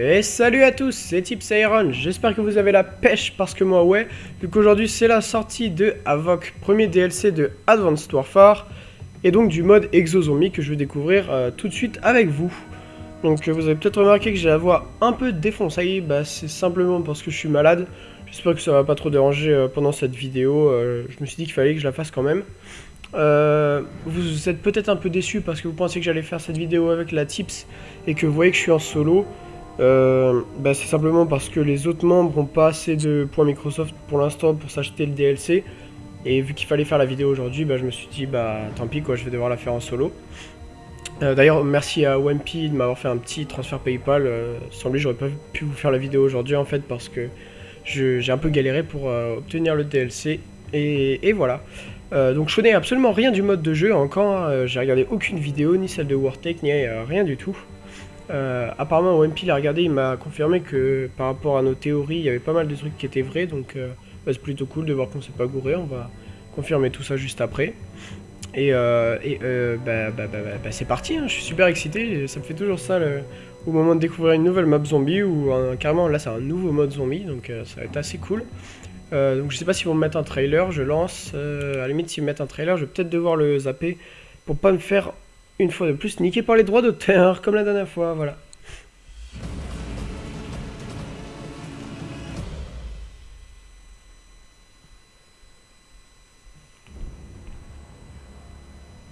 Et salut à tous, c'est Tips Iron, j'espère que vous avez la pêche parce que moi ouais, vu qu'aujourd'hui c'est la sortie de Avoc, premier DLC de Advanced Warfare, et donc du mode Exozombie que je vais découvrir euh, tout de suite avec vous. Donc euh, vous avez peut-être remarqué que j'ai la voix un peu défoncée, bah c'est simplement parce que je suis malade, j'espère que ça va pas trop déranger euh, pendant cette vidéo, je me suis dit qu'il fallait que je la fasse quand même. vous êtes peut-être un peu déçus parce que vous pensez que j'allais faire cette vidéo avec la Tips et que vous voyez que je suis en solo. Euh, bah, c'est simplement parce que les autres membres n'ont pas assez de points Microsoft pour l'instant pour s'acheter le DLC. Et vu qu'il fallait faire la vidéo aujourd'hui, bah, je me suis dit, bah tant pis quoi, je vais devoir la faire en solo. Euh, d'ailleurs, merci à Wampy de m'avoir fait un petit transfert PayPal. Euh, sans lui, j'aurais pas pu vous faire la vidéo aujourd'hui en fait parce que j'ai un peu galéré pour obtenir le DLC. Et, voilà. donc je connais absolument rien du mode de jeu encore. j'ai regardé aucune vidéo, ni celle de Wartech, ni rien du tout. Euh, apparemment, OMP l'a regardé, il m'a confirmé que par rapport à nos théories, il y avait pas mal de trucs qui étaient vrais, donc euh, bah, c'est plutôt cool de voir qu'on s'est pas gouré, on va confirmer tout ça juste après. Et, euh, et bah, bah, bah, c'est parti, hein. je suis super excité, ça me fait toujours ça au moment de découvrir une nouvelle map zombie, ou carrément là c'est un nouveau mode zombie, donc ça va être assez cool. donc je sais pas si vont me mettre un trailer, je lance, à la limite s'ils me mettent un trailer, je vais peut-être devoir le zapper pour pas me faire une fois de plus niqué par les droits d'auteur, comme la dernière fois, voilà.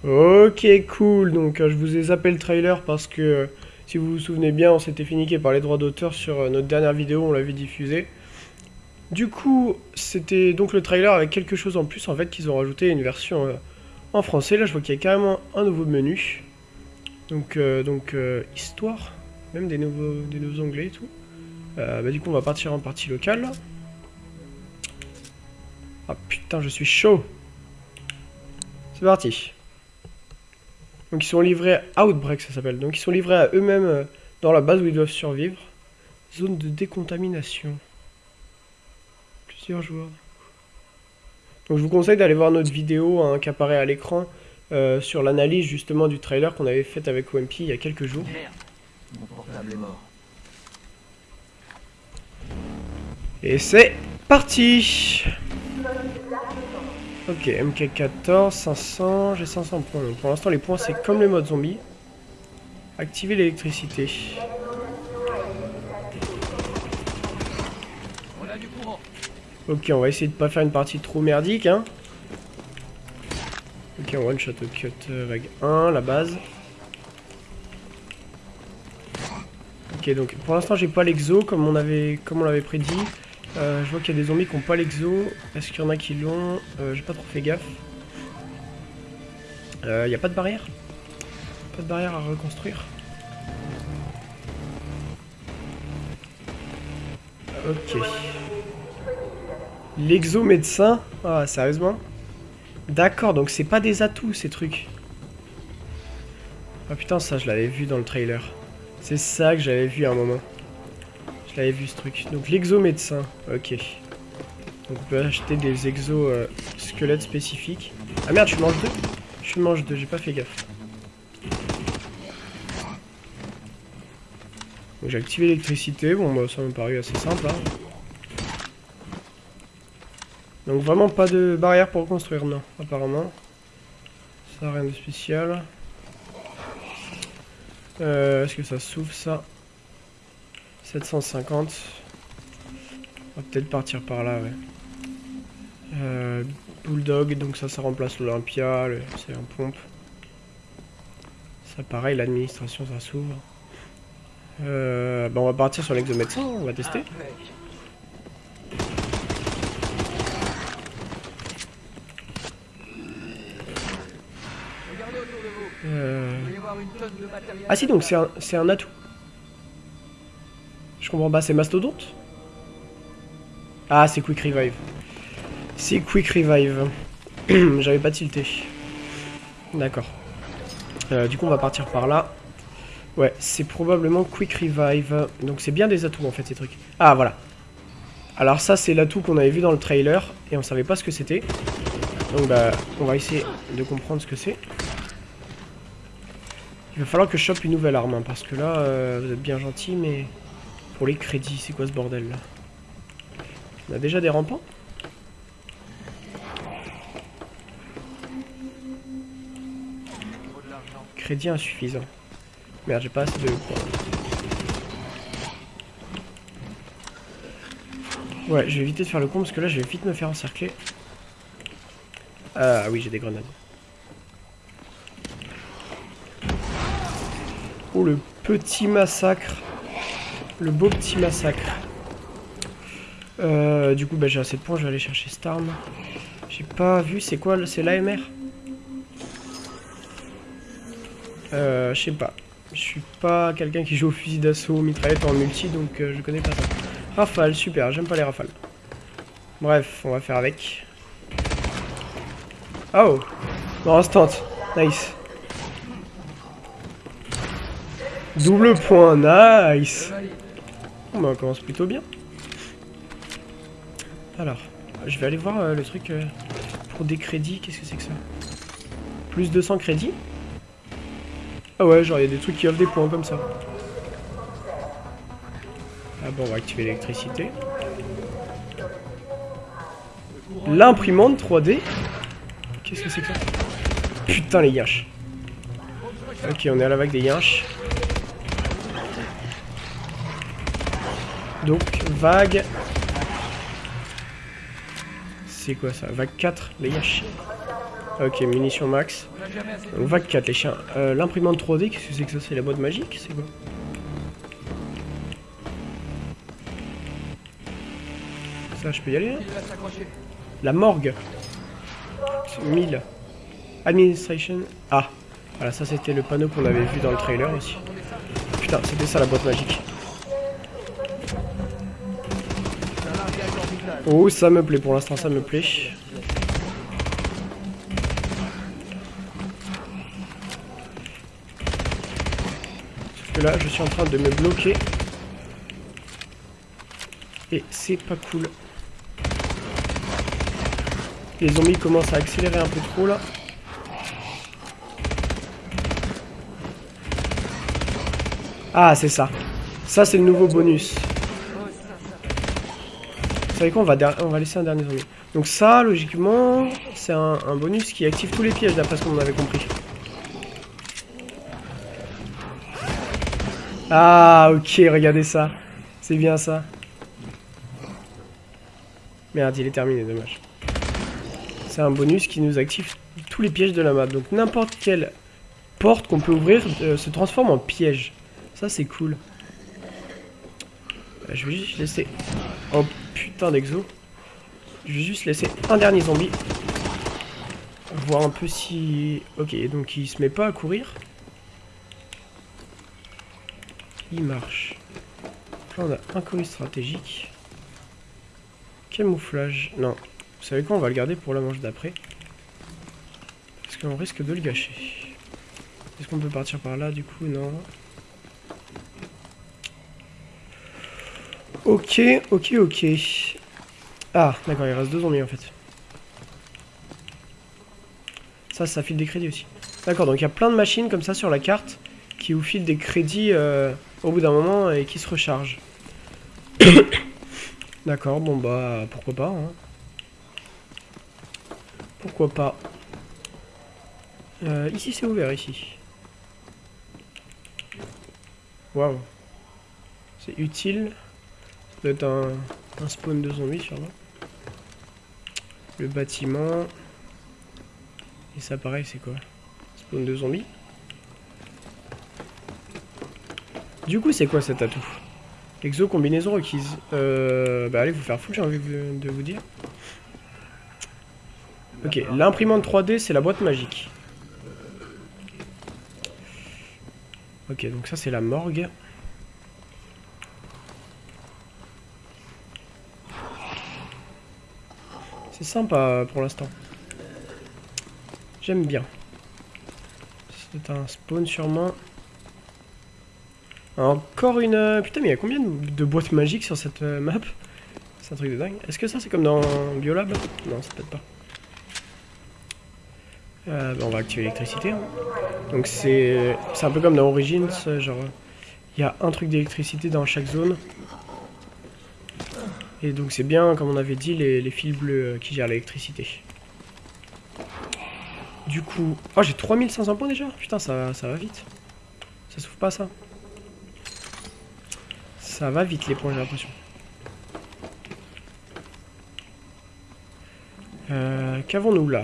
Ok, cool. Donc, euh, je vous ai zappé le trailer parce que, euh, si vous vous souvenez bien, on s'était fait niquer par les droits d'auteur sur euh, notre dernière vidéo, on l'avait diffusé. Du coup, c'était donc le trailer avec quelque chose en plus, en fait, qu'ils ont rajouté une version en français. Là, je vois qu'il y a carrément un nouveau menu. Donc, euh, donc euh, histoire, même des nouveaux, des nouveaux onglets et tout. Euh, bah, du coup, on va partir en partie locale. Ah putain, je suis chaud. C'est parti. Donc, ils sont livrés à Outbreak, ça s'appelle. Donc, ils sont livrés à eux-mêmes dans la base où ils doivent survivre. Zone de décontamination. Plusieurs joueurs. Donc, je vous conseille d'aller voir notre vidéo hein, qui apparaît à l'écran euh, sur l'analyse justement du trailer qu'on avait fait avec OMP il y a quelques jours. Et c'est parti Ok, MK14, 500, j'ai 500 points. Donc pour l'instant les points c'est comme le mode zombie. Activer l'électricité. Ok, on va essayer de pas faire une partie trop merdique, hein. Ok, one shot cut euh, vague 1, la base. Ok, donc pour l'instant j'ai pas l'exo comme on on l'avait prédit. Euh, je vois qu'il y a des zombies qui ont pas l'exo. Est-ce qu'il y en a qui l'ont? Euh, J'ai pas trop fait gaffe. Il n'y a pas de barrière? Pas de barrière à reconstruire? Ok. L'exo médecin Ah, sérieusement? D'accord, donc c'est pas des atouts ces trucs. Ah putain, ça je l'avais vu dans le trailer. C'est ça que j'avais vu à un moment. Je l'avais vu ce truc. Donc l'exo-médecin, ok. Donc on peut acheter des exos euh, spécifiques. Ah merde, je mange deux Je mange deux, j'ai pas fait gaffe. J'ai activé l'électricité, bon bah ça m'a paru assez simple hein. Donc vraiment pas de barrière pour construire, non, apparemment. Ça, rien de spécial. Euh, Est-ce que ça s'ouvre, ça? 750. On va peut-être partir par là, ouais. Euh, Bulldog, donc ça, ça remplace l'Olympia, c'est un pompe. Ça, pareil, l'administration, ça s'ouvre. Euh, bah on va partir sur l'exomédecin, on va tester. Euh. Ah si, donc c'est un, atout. Je comprends pas, c'est Mastodonte? Ah, c'est Quick Revive. C'est Quick Revive. J'avais pas tilté. D'accord. Euh, du coup, on va partir par là. Ouais, c'est probablement Quick Revive. Donc c'est bien des atouts en fait ces trucs. Ah voilà. Alors ça c'est l'atout qu'on avait vu dans le trailer et on savait pas ce que c'était. Donc bah on va essayer de comprendre ce que c'est. Il va falloir que je chope une nouvelle arme, hein, parce que là, euh, vous êtes bien gentil, mais Pour les crédits, c'est quoi ce bordel là On a déjà des rampants Crédit insuffisant. Merde, j'ai pas assez de. Ouais, je vais éviter de faire le con parce que là, je vais vite me faire encercler. Ah oui, j'ai des grenades. Le petit massacre. Le beau petit massacre. Euh, du coup, bah, j'ai assez de points, je vais aller chercher cette arme. J'ai pas vu, c'est quoi C'est l'AMR Euh, je sais pas. Je suis pas quelqu'un qui joue au fusil d'assaut, mitraillette en multi, donc euh, je connais pas ça. Rafale, super, j'aime pas les rafales. Bref, on va faire avec. Oh Non, instant. Nice. Double point, nice bah on commence plutôt bien. Alors, je vais aller voir euh, le truc euh, pour des crédits, qu'est-ce que c'est que ça? Plus 200 crédits? Ah ouais, genre il y a des trucs qui offrent des points comme ça. Ah bon, on va activer l'électricité. L'imprimante 3D Qu'est-ce que c'est que ça? Putain les yinches. Ok, on est à la vague des yinches. Donc, vague... C'est quoi ça? Vague 4, les yinches. Ok, munitions max. Donc, vague 4, les chiens. Euh, l'imprimante 3D, qu'est-ce que c'est que ça? C'est la boîte magique? C'est quoi? Ça, je peux y aller hein? La morgue. 1000. Administration. Ah. Voilà, ça c'était le panneau qu'on avait vu dans le trailer aussi. Putain, c'était ça la boîte magique. Oh, ça me plaît, pour l'instant ça me plaît. Sauf que là, je suis en train de me bloquer. Et c'est pas cool. Les zombies commencent à accélérer un peu trop là. Ah, c'est ça. Ça, c'est le nouveau bonus. Vous savez quoi on va, on va laisser un dernier zombie. Donc ça, logiquement, c'est un, bonus qui active tous les pièges, d'après ce qu'on avait compris. Ah, ok, regardez ça. C'est bien ça. Merde, il est terminé, dommage. C'est un bonus qui nous active tous les pièges de la map. Donc n'importe quelle porte qu'on peut ouvrir euh, se transforme en piège. Ça c'est cool. Euh, je vais juste laisser... Oh putain d'exo. Je vais juste laisser un dernier zombie. Voir un peu si... Ok, donc il se met pas à courir. Il marche. Là on a un colis stratégique. Camouflage. Non, vous savez quoi On va le garder pour la manche d'après. Parce qu'on risque de le gâcher. Est-ce qu'on peut partir par là du coup? Non. Ok, ok, ok. Ah, d'accord, il reste deux zombies en fait. Ça, ça file des crédits aussi. D'accord, donc il y a plein de machines comme ça sur la carte qui vous filent des crédits euh, au bout d'un moment et qui se rechargent. D'accord, bon bah pourquoi pas. Hein. Pourquoi pas. Euh, ici c'est ouvert ici. Waouh. C'est utile. Ça doit être un, spawn de zombies sûrement. Le bâtiment. Et ça pareil c'est quoi? Spawn de zombies. Du coup c'est quoi cet atout? Exo combinaison requise. Euh, bah allez vous faire fou j'ai envie de vous dire. Ok, l'imprimante 3D, c'est la boîte magique. Ok, donc ça, c'est la morgue. C'est sympa pour l'instant. J'aime bien. C'est un spawn sûrement. Encore une... Putain, mais il y a combien de boîtes magiques sur cette euh, map? C'est un truc de dingue. Est-ce que ça, c'est comme dans Biolab? Non, c'est peut-être pas. Euh, bah, on va activer l'électricité. Hein. Donc c'est un peu comme dans Origins, genre Il y a un truc d'électricité dans chaque zone. Et donc c'est bien, comme on avait dit, les, fils bleus euh, qui gèrent l'électricité. Du coup... Oh, j'ai 3500 points déjà Putain, ça, ça va vite. Ça s'ouvre pas, ça Ça va vite, les points, j'ai l'impression. Euh, Qu'avons-nous là?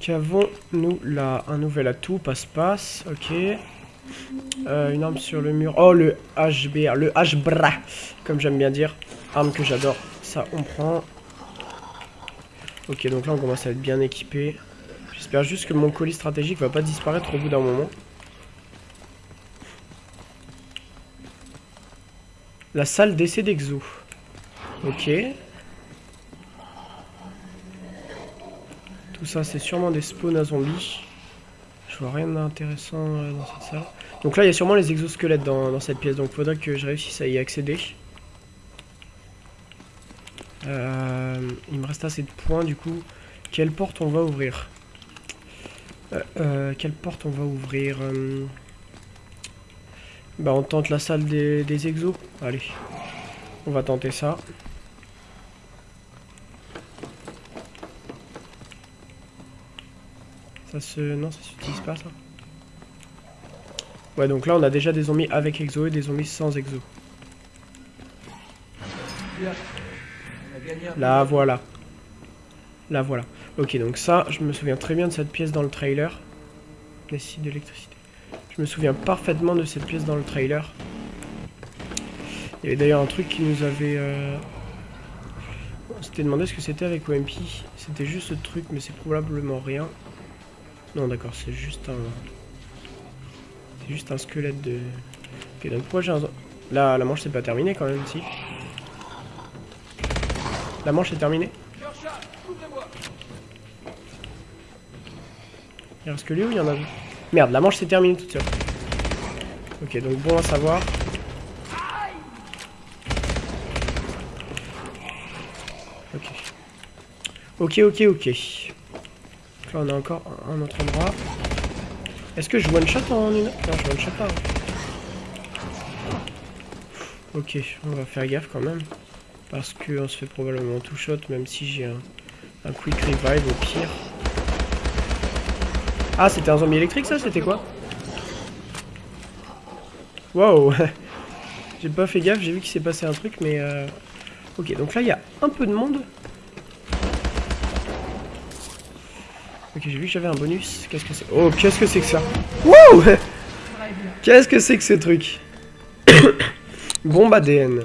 Qu'avons-nous là? Un nouvel atout, passe-passe, ok. Euh, une arme sur le mur. Oh, le HBR, le HBRA, comme j'aime bien dire. Arme que j'adore. Ça, on prend. Ok, donc là, on commence à être bien équipé. J'espère juste que mon colis stratégique va pas disparaître au bout d'un moment. La salle d'essai d'exo. Ok. Tout ça, c'est sûrement des spawns à zombies. Je vois rien d'intéressant euh, dans cette salle. Donc là, il y a sûrement les exosquelettes dans, cette pièce. Donc il faudra que je réussisse à y accéder. Euh, il me reste assez de points du coup. Quelle porte on va ouvrir euh, Quelle porte on va ouvrir Bah on tente la salle des exos. Allez. On va tenter ça. Ça se... Non, ça s'utilise pas, ça. Ouais, donc là, on a déjà des zombies avec exo et des zombies sans exo. Là, voilà. Là, voilà. Ok, donc ça, je me souviens très bien de cette pièce dans le trailer. Nécessite d'électricité. Je me souviens parfaitement de cette pièce dans le trailer. Il y avait d'ailleurs un truc qui nous avait... Euh... On s'était demandé ce que c'était avec OMP. C'était juste ce truc, mais c'est probablement rien. Non, d'accord, c'est juste un... C'est juste un squelette de... Ok, donc pourquoi j'ai un... Là, la manche c'est pas terminée quand même, si? La manche est terminée? Il reste que lui ou il y en a Merde, la manche s'est terminée toute seule. Ok, donc bon à savoir. Ok. Ok, ok, ok on a encore un autre endroit. Est-ce que je one shot en une... Non je one shot pas. Hein. Ok, on va faire gaffe quand même. Parce qu'on se fait probablement tout shot même si j'ai un, quick revive au pire. Ah c'était un zombie électrique ça C'était quoi? Wow J'ai pas fait gaffe, j'ai vu qu'il s'est passé un truc mais... Euh... Ok donc là il y a un peu de monde. Ok, j'ai vu que j'avais un bonus. Qu'est-ce que c'est Oh, qu'est-ce que c'est que ça Wouh Qu'est-ce que c'est que ce truc Bombe ADN.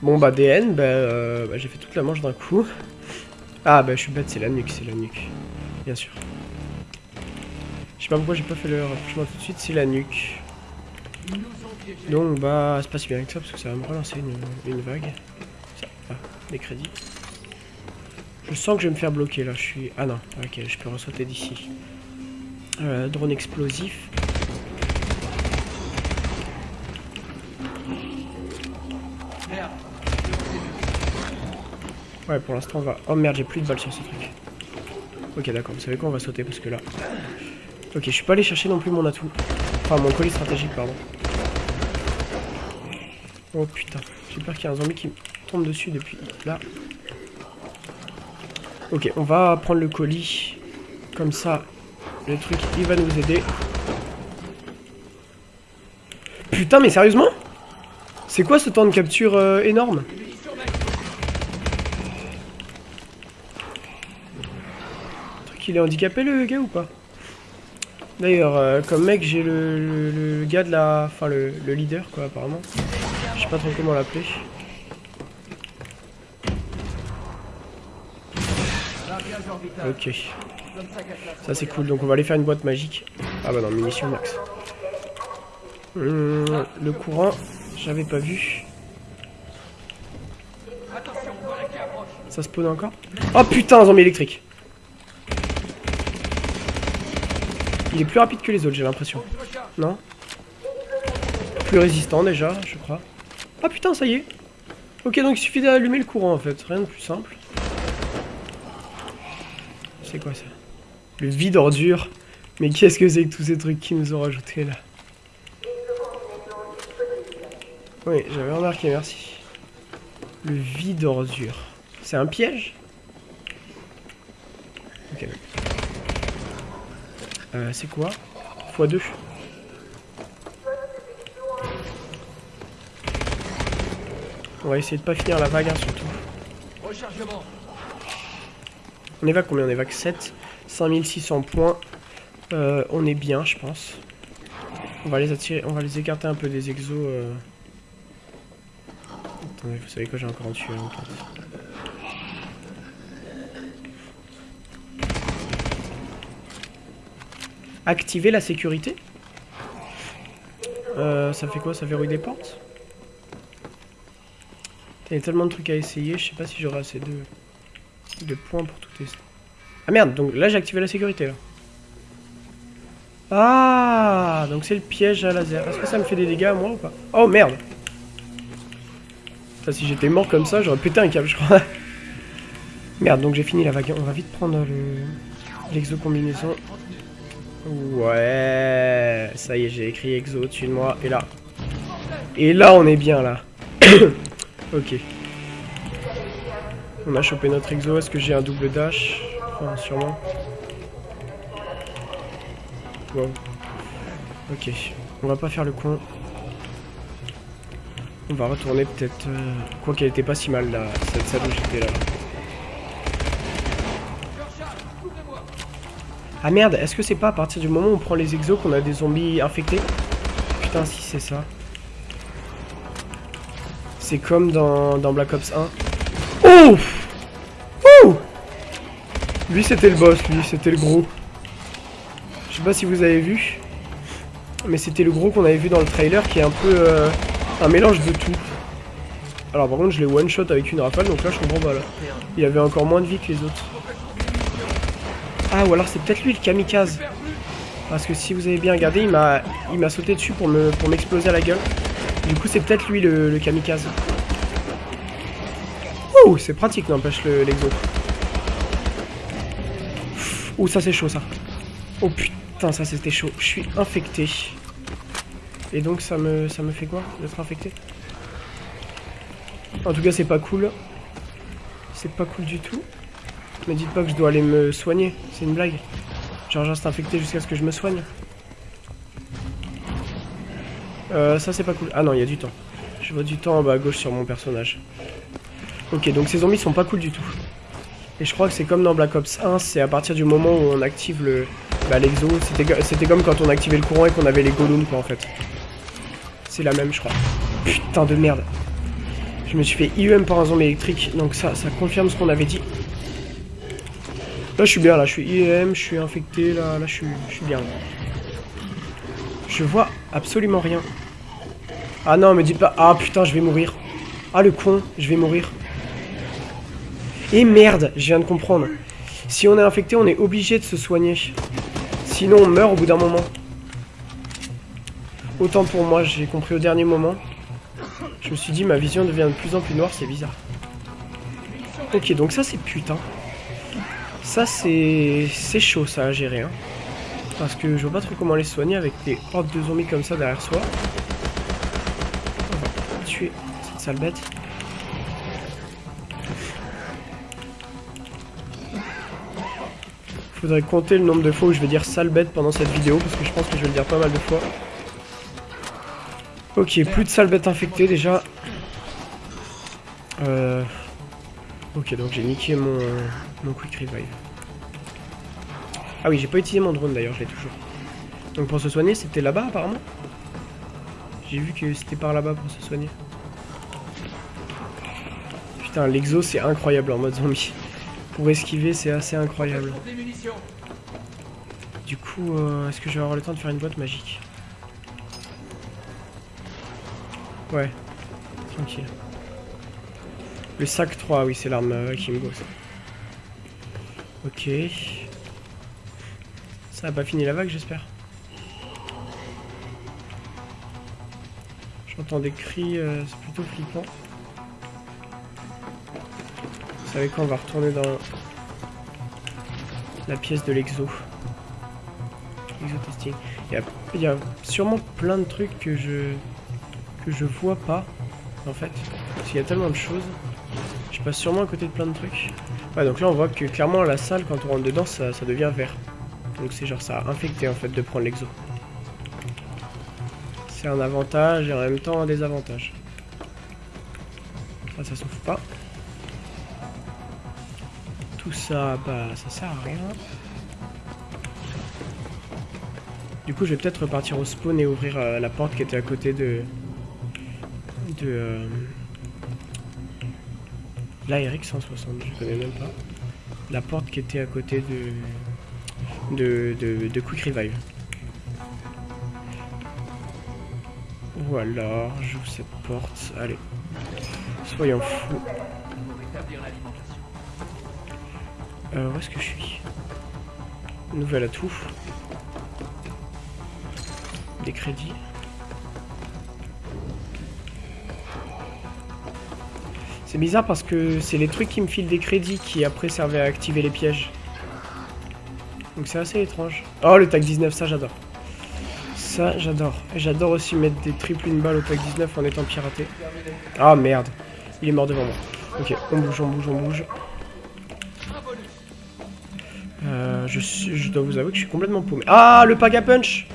Bombe ADN, bah, euh, bah j'ai fait toute la manche d'un coup. Ah bah je suis bête, c'est la nuque, c'est la nuque. Bien sûr. Je sais pas pourquoi j'ai pas fait le rapprochement tout de suite, c'est la nuque. Donc bah c'est pas si bien que ça parce que ça va me relancer une, une vague. Ça, ah, des crédits. Je sens que je vais me faire bloquer là, je suis... Ah non, ok, je peux ressauter d'ici. Euh, drone explosif. Ouais, pour l'instant on va... Oh merde, j'ai plus de balles sur ce truc. Ok, d'accord, vous savez quoi, on va sauter parce que là... Ok, je suis pas allé chercher non plus mon atout. Enfin, mon colis stratégique, pardon. Oh putain, j'ai peur qu'il y ait un zombie qui me tombe dessus depuis là. Ok, on va prendre le colis. Comme ça, le truc, il va nous aider. Putain, mais sérieusement? C'est quoi ce temps de capture euh, énorme? Le truc, il est handicapé le gars ou pas? D'ailleurs, euh, comme mec, j'ai le, gars de la... Enfin, le, le leader, quoi, apparemment. Je sais pas trop comment l'appeler. Ok. Ça c'est cool, donc on va aller faire une boîte magique. Ah bah non, munitions max. Hum, le courant, j'avais pas vu. Ça spawn encore? Oh putain, zombie électrique Il est plus rapide que les autres, j'ai l'impression. Non? Plus résistant déjà, je crois. Ah putain, ça y est Ok, donc il suffit d'allumer le courant en fait, rien de plus simple. C'est quoi ça Le vide ordure Mais qu'est-ce que c'est que tous ces trucs qu'ils nous ont rajoutés là Oui, j'avais remarqué, merci. Le vide ordure. C'est un piège Ok. Euh, c'est quoi x2 On va essayer de pas finir la vague, hein, surtout. On évac combien? On évac 7. 5600 points. Euh, on est bien, je pense. On va les attirer, on va les écarter un peu des exos. Euh. Attendez, vous savez quoi, j'ai encore en Activer la sécurité? Euh, Ça fait quoi? Ça verrouille des portes? Il y a tellement de trucs à essayer, je sais pas si j'aurai assez de, de points pour tout tester. Ah merde, donc là j'ai activé la sécurité là. Ah, donc c'est le piège à laser. Est-ce que ça me fait des dégâts moi ou pas? Oh merde si j'étais mort comme ça, j'aurais pété un câble je crois. merde, donc j'ai fini la vague. On va vite prendre le l'exo combinaison. Ouais, ça y est, j'ai écrit exo au-dessus de moi. Et là. Et là, on est bien là. ok. On a chopé notre exo. Est-ce que j'ai un double dash Enfin, sûrement. Wow. Ok. On va pas faire le con. On va retourner peut-être... Euh, quoi qu'elle était pas si mal là, cette salle où j'étais là. Ah merde, est-ce que c'est pas à partir du moment où on prend les exos qu'on a des zombies infectés Putain, si c'est ça. C'est comme dans, dans, Black Ops 1. Oh Oh Lui c'était le boss, lui, c'était le gros. Je sais pas si vous avez vu. Mais c'était le gros qu'on avait vu dans le trailer qui est un peu euh, un mélange de tout. Alors par contre je l'ai one shot avec une rafale donc là je comprends pas là. Il avait encore moins de vie que les autres. Ah, ou alors c'est peut-être lui le kamikaze. Parce que si vous avez bien regardé, il m'a sauté dessus pour m'exploser à la gueule. Du coup, c'est peut-être lui le, kamikaze. Oh, c'est pratique, n'empêche l'exo. Ouh, ça c'est chaud ça. Oh putain, ça c'était chaud. Je suis infecté. Et donc ça me ça me fait quoi d'être infecté? En tout cas, c'est pas cool. C'est pas cool du tout. Me dites pas que je dois aller me soigner, c'est une blague. Genre je reste infecté jusqu'à ce que je me soigne. Euh, ça c'est pas cool. Ah non, il y a du temps. Je vois du temps en bas à gauche sur mon personnage. Ok, donc ces zombies sont pas cool du tout. Et je crois que c'est comme dans Black Ops 1, c'est à partir du moment où on active le... Bah l'exo, c'était comme quand on activait le courant et qu'on avait les golems quoi en fait. C'est la même je crois. Putain de merde. Je me suis fait IEM par un zombie électrique, donc ça, ça confirme ce qu'on avait dit. Là, je suis bien, là, je suis IEM, je suis infecté, là, là, je suis, je suis bien. Je vois absolument rien. Ah non, me dites pas... Ah, putain, je vais mourir. Ah, le con, je vais mourir. Et merde, je viens de comprendre. Si on est infecté, on est obligé de se soigner. Sinon, on meurt au bout d'un moment. Autant pour moi, j'ai compris au dernier moment. Je me suis dit, ma vision devient de plus en plus noire, c'est bizarre. Ok, donc ça, c'est putain. Ça, c'est chaud, ça, à gérer. Hein. Parce que je vois pas trop comment les soigner avec des hordes de zombies comme ça derrière soi. On va tuer cette sale bête. Faudrait compter le nombre de fois où je vais dire sale bête pendant cette vidéo, parce que je pense que je vais le dire pas mal de fois. Ok, plus de sale bête infectées déjà. Euh... Ok, donc j'ai niqué mon, mon quick revive. Ah oui, j'ai pas utilisé mon drone d'ailleurs, je l'ai toujours. Donc pour se soigner, c'était là-bas apparemment J'ai vu que c'était par là-bas pour se soigner. Putain, l'exo c'est incroyable en mode zombie. Pour esquiver, c'est assez incroyable. Du coup, euh, est-ce que je vais avoir le temps de faire une boîte magique? Ouais, tranquille. Le sac 3, oui, c'est l'arme euh, qui me gosse. Ok. Ça a pas fini la vague, j'espère. J'entends des cris, euh, c'est plutôt flippant. Vous savez quoi, on va retourner dans la pièce de l'exo. Exo testing. Il y, a, sûrement plein de trucs que je que je vois pas, en fait. Parce qu'il y a tellement de choses. Je passe sûrement à côté de plein de trucs. Ouais, donc là, on voit que clairement, la salle, quand on rentre dedans, ça, ça devient vert. Donc c'est genre, ça a infecté, en fait, de prendre l'exo. C'est un avantage et en même temps un désavantage. Ça, ça s'ouvre pas. Ça, bah, ça sert à rien. Du coup, je vais peut-être repartir au spawn et ouvrir euh, la porte qui était à côté de... De... Euh... La RX 160, je connais même pas. La porte qui était à côté de... De, de, Quick Revive. Voilà, j'ouvre cette porte. Allez. Soyons fous. Euh, où est-ce que je suis Nouvel atout. Des crédits. C'est bizarre parce que c'est les trucs qui me filent des crédits qui après servaient à activer les pièges. Donc c'est assez étrange. Oh le tag 19, ça j'adore. Ça j'adore. J'adore aussi mettre des triples une balle au tag 19 en étant piraté. Ah merde. Il est mort devant moi. Ok, on bouge, on bouge, on bouge. Je, je dois vous avouer que je suis complètement paumé. Ah, le pack à punch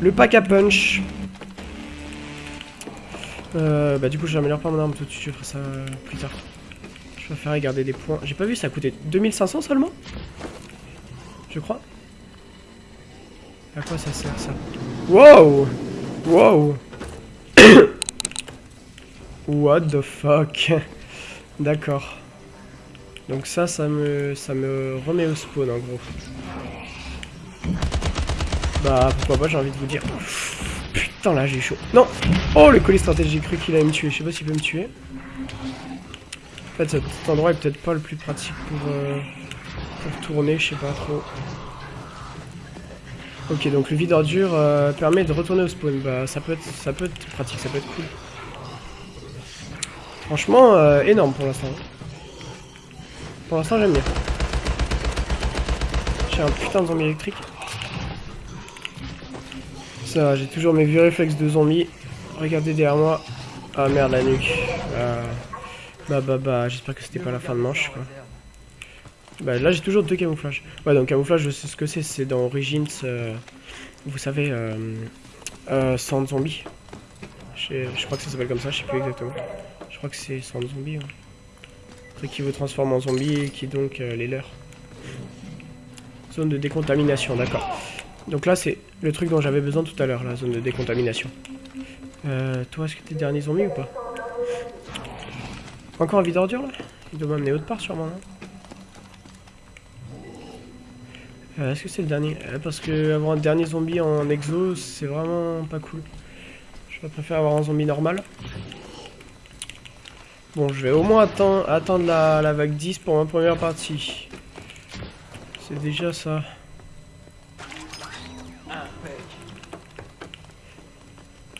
Le pack à punch euh, Bah du coup, j'améliore pas mon arme tout de suite, je ferai ça plus tard. Je préfère garder des points. J'ai pas vu, ça coûté 2500 seulement? Je crois. À quoi ça sert, ça? Wow Wow What the fuck? D'accord. Donc ça, ça me, remet au spawn en gros. Bah pourquoi pas, j'ai envie de vous dire. Putain là j'ai chaud. Non Oh le colis stratégique, j'ai cru qu'il allait me tuer. Je sais pas s'il peut me tuer. En fait cet endroit est peut-être pas le plus pratique pour, euh, pour tourner, je sais pas trop. Ok donc le vide ordure euh, permet de retourner au spawn. Bah ça peut être ça peut être pratique, ça peut être cool. Franchement euh, énorme pour l'instant. Pour l'instant, j'aime bien. J'ai un putain de zombie électrique. Ça, j'ai toujours mes vieux réflexes de zombie. Regardez derrière moi. Ah merde, la nuque. Ah. Bah bah bah, j'espère que c'était pas la fin de manche quoi. Bah là j'ai toujours deux camouflages. Ouais donc camouflage je sais ce que c'est, c'est dans Origins, euh, vous savez, euh, euh, sans zombie. Je crois que ça s'appelle comme ça, je sais plus exactement. Je crois que c'est sans zombie. Ouais qui vous transforme en zombie et qui donc euh, les leurs. Zone de décontamination, d'accord. Donc là, c'est le truc dont j'avais besoin tout à l'heure, la zone de décontamination. Euh, toi, est-ce que t'es dernier zombie ou pas? Encore un vide ordure là? Il doit m'amener autre part sûrement, non? Euh, Est-ce que c'est le dernier? Euh, Parce que avoir un dernier zombie en exo, c'est vraiment pas cool. Je préfère avoir un zombie normal. Bon, je vais au moins attendre, la, vague 10 pour ma première partie. C'est déjà ça.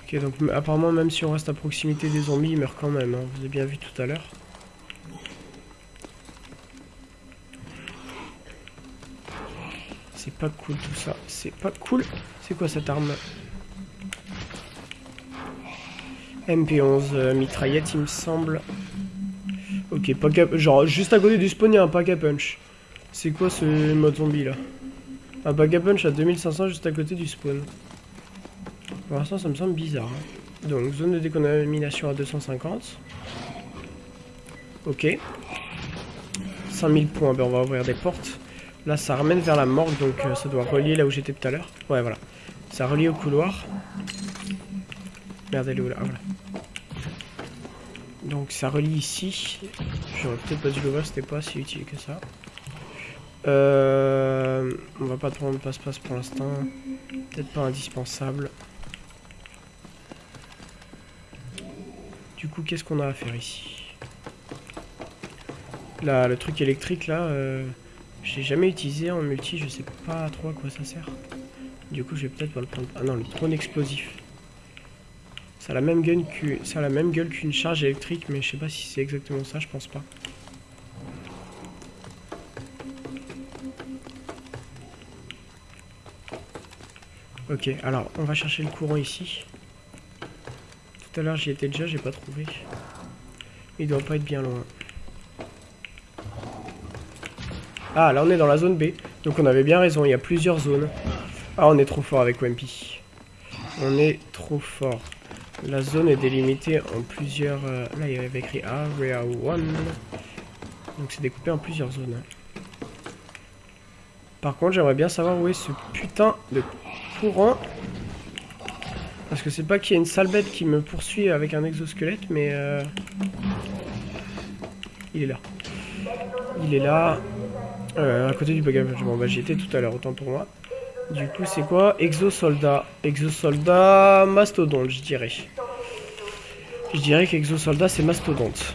Ok, donc apparemment, même si on reste à proximité des zombies, ils meurent quand même. Hein. Vous avez bien vu tout à l'heure. C'est pas cool tout ça. C'est pas cool. C'est quoi cette arme? MP11 euh, mitraillette, il me semble. Ok, pack à... Genre, juste à côté du spawn, il y a un pack à punch. C'est quoi ce mode zombie là? Un pack à punch à 2500 juste à côté du spawn. Pour l'instant, ça me semble bizarre. Hein. Donc, zone de décontamination à 250. Ok. 5000 points, ben on va ouvrir des portes. Là, ça ramène vers la morgue, donc euh, ça doit relier là où j'étais tout à l'heure. Ouais, voilà. Ça relie au couloir. Merde, elle est où là. Donc ça relie ici. J'aurais peut-être pas dû le voir, c'était pas si utile que ça. Euh, on va pas prendre passe-passe pour l'instant. Peut-être pas indispensable. Du coup, qu'est-ce qu'on a à faire ici? Là, le truc électrique là, euh, j'ai jamais utilisé en multi, je sais pas trop à quoi ça sert. Du coup, je vais peut-être pas le prendre. Ah non, le drone explosif. Ça a la même gueule qu'une charge électrique, mais je sais pas si c'est exactement ça, je pense pas. Ok, alors on va chercher le courant ici. Tout à l'heure j'y étais déjà, j'ai pas trouvé. Il doit pas être bien loin. Ah, là on est dans la zone B. Donc on avait bien raison, il y a plusieurs zones. Ah, on est trop fort avec Wimpy. On est trop fort. La zone est délimitée en plusieurs... Euh, là, il y avait écrit Area 1. Donc c'est découpé en plusieurs zones. Par contre, j'aimerais bien savoir où est ce putain de courant. Parce que c'est pas qu'il y a une sale bête qui me poursuit avec un exosquelette, mais... Euh... Il est là. Il est là. Euh, à côté du bagage. Bon, bah j'y étais tout à l'heure, autant pour moi. Du coup, c'est quoi Exosoldat. Exosoldat mastodonte, je dirais. Je dirais qu'exosoldat, c'est mastodonte.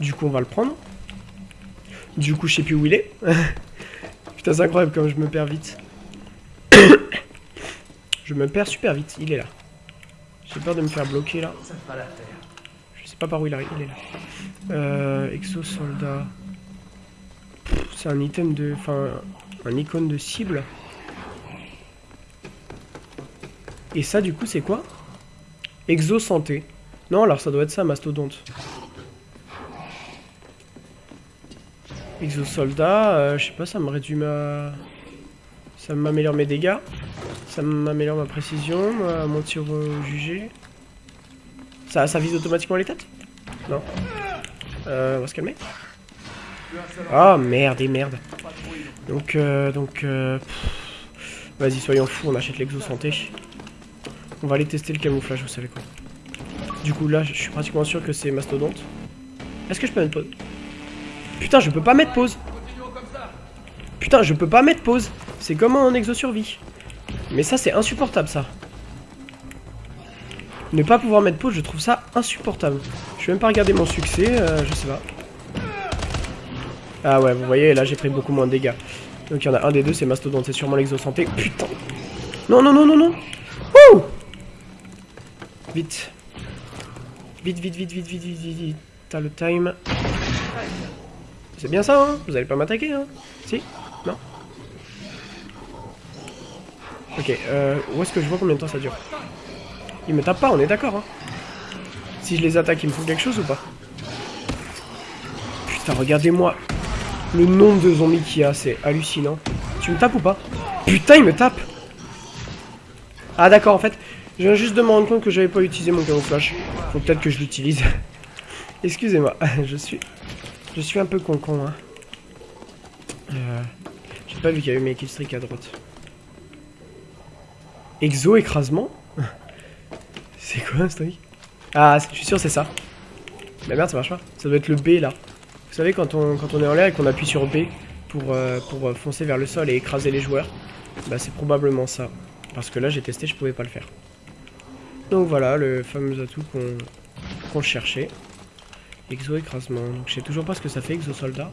Du coup, on va le prendre. Du coup, je sais plus où il est. Putain, c'est incroyable comme je me perds vite. je me perds super vite. Il est là. J'ai peur de me faire bloquer là. Je sais pas par où il arrive. Il est là. Euh, exosoldat. C'est un item de... Enfin, un icône de cible. Et ça, du coup, c'est quoi? Exo santé. Non, alors ça doit être ça, mastodonte. Exosoldat, euh, je sais pas, ça me réduit ma... Ça m'améliore mes dégâts. Ça m'améliore ma précision, mon tir jugé. Ça, ça vise automatiquement les têtes? Non. Euh, on va se calmer. Ah, merde et merde. Donc, euh, donc... Euh, Vas-y, soyons fous, on achète l'exo santé. On va aller tester le camouflage, vous savez quoi. Du coup, là, je suis pratiquement sûr que c'est mastodonte. Est-ce que je peux mettre pause? Putain, je peux pas mettre pause. Putain, je peux pas mettre pause. C'est comme en exo-survie. Mais ça, c'est insupportable, ça. Ne pas pouvoir mettre pause, je trouve ça insupportable. Je vais même pas regarder mon succès, euh, je sais pas. Ah ouais, vous voyez, là, j'ai pris beaucoup moins de dégâts. Donc, il y en a un des deux, c'est Mastodonte, c'est sûrement l'exo-santé. Putain Non, non, non, non, non Wouh Vite. Vite, vite, vite, vite, vite, vite, vite, vite. T'as le time. C'est bien ça, hein Vous allez pas m'attaquer, hein Si Non Ok, euh, où est-ce que je vois combien de temps ça dure? Il me tape pas, on est d'accord, hein Si je les attaque, il me faut quelque chose ou pas? Putain, regardez-moi le nombre de zombies qu'il y a, c'est hallucinant. Tu me tapes ou pas Putain, il me tape Ah d'accord, en fait, je viens juste de me rendre compte que j'avais pas utilisé mon camouflage. Faut peut-être que je l'utilise. Excusez-moi, je suis je suis un peu con-con, hein. Euh, J'ai pas vu qu'il y avait mes killstreaks à droite. Exo écrasement C'est quoi ce truc Ah, je suis sûr c'est ça. Mais merde, ça marche pas. Ça doit être le B là. Vous savez, quand on, quand on est en l'air et qu'on appuie sur B pour, euh, pour foncer vers le sol et écraser les joueurs, bah c'est probablement ça. Parce que là, j'ai testé, je pouvais pas le faire. Donc voilà, le fameux atout qu'on cherchait. Exo-écrasement. Donc je sais toujours pas ce que ça fait, exo-soldat.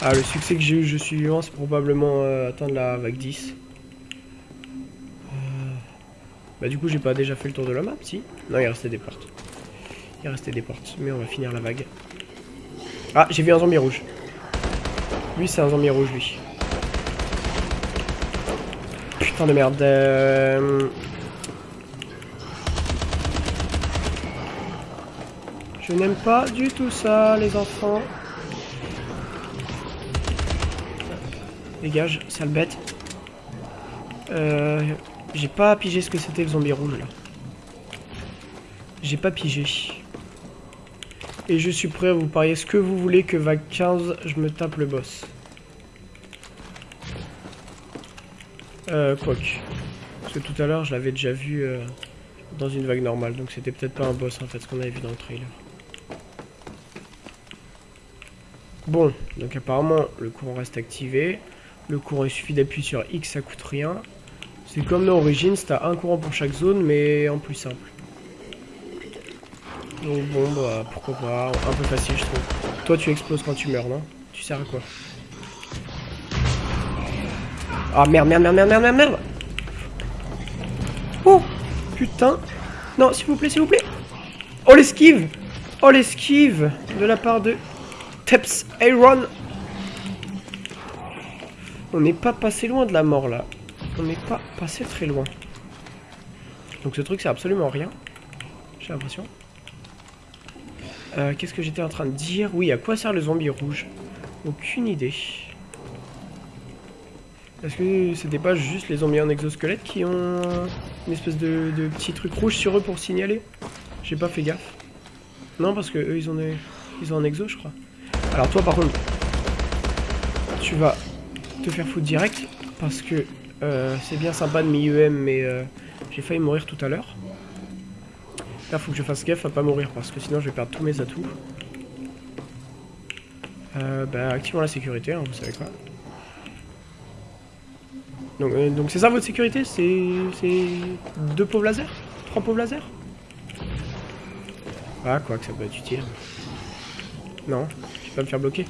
Ah, le succès que j'ai eu, je suis vivant, c'est probablement euh, atteindre la vague 10. Euh, bah du coup, j'ai pas déjà fait le tour de la map, si? Non, il restait des portes. Il restait des portes, mais on va finir la vague. Ah, j'ai vu un zombie rouge. Lui, c'est un zombie rouge, lui. Putain de merde. Euh... Je n'aime pas du tout ça, les enfants. Dégage, sale bête. Euh, J'ai pas pigé ce que c'était le zombie rouge, là. J'ai pas pigé. Et je suis prêt à vous parier ce que vous voulez que vague 15, je me tape le boss. Euh, quoique. Parce que tout à l'heure, je l'avais déjà vu euh, dans une vague normale. Donc c'était peut-être pas un boss, en fait, ce qu'on avait vu dans le trailer. Bon, donc apparemment le courant reste activé. Le courant, il suffit d'appuyer sur X, ça coûte rien. C'est comme dans Origins, t'as un courant pour chaque zone, mais en plus simple. Donc bon, bah pourquoi pas, un peu facile je trouve. Toi tu exploses quand tu meurs, non? Tu sers à quoi? Ah merde, merde, merde, merde, merde, merde Oh Putain Non, s'il vous plaît, s'il vous plaît Oh l'esquive Oh l'esquive De la part de Teps Aaron. On n'est pas passé loin de la mort là. on n'est pas passé très loin. Donc ce truc c'est absolument rien. J'ai l'impression. Euh, Qu'est-ce que j'étais en train de dire Oui, à quoi sert le zombie rouge Aucune idée. Est-ce que c'était pas juste les zombies en exosquelette qui ont une espèce de, petit truc rouge sur eux pour signaler J'ai pas fait gaffe. Non, parce que eux ils ont, des, ils ont un exo, je crois. Alors toi par contre, tu vas te faire foutre direct parce que euh, c'est bien sympa de mi-UM, mais euh, j'ai failli mourir tout à l'heure. Là, faut que je fasse gaffe à pas mourir parce que sinon je vais perdre tous mes atouts. Euh, bah, activons la sécurité, hein, vous savez quoi. Donc, euh, donc c'est ça votre sécurité? C'est c'est deux pauvres lasers? Trois pauvres lasers? Ah, quoi que ça peut être utile. Non, je vais pas me faire bloquer.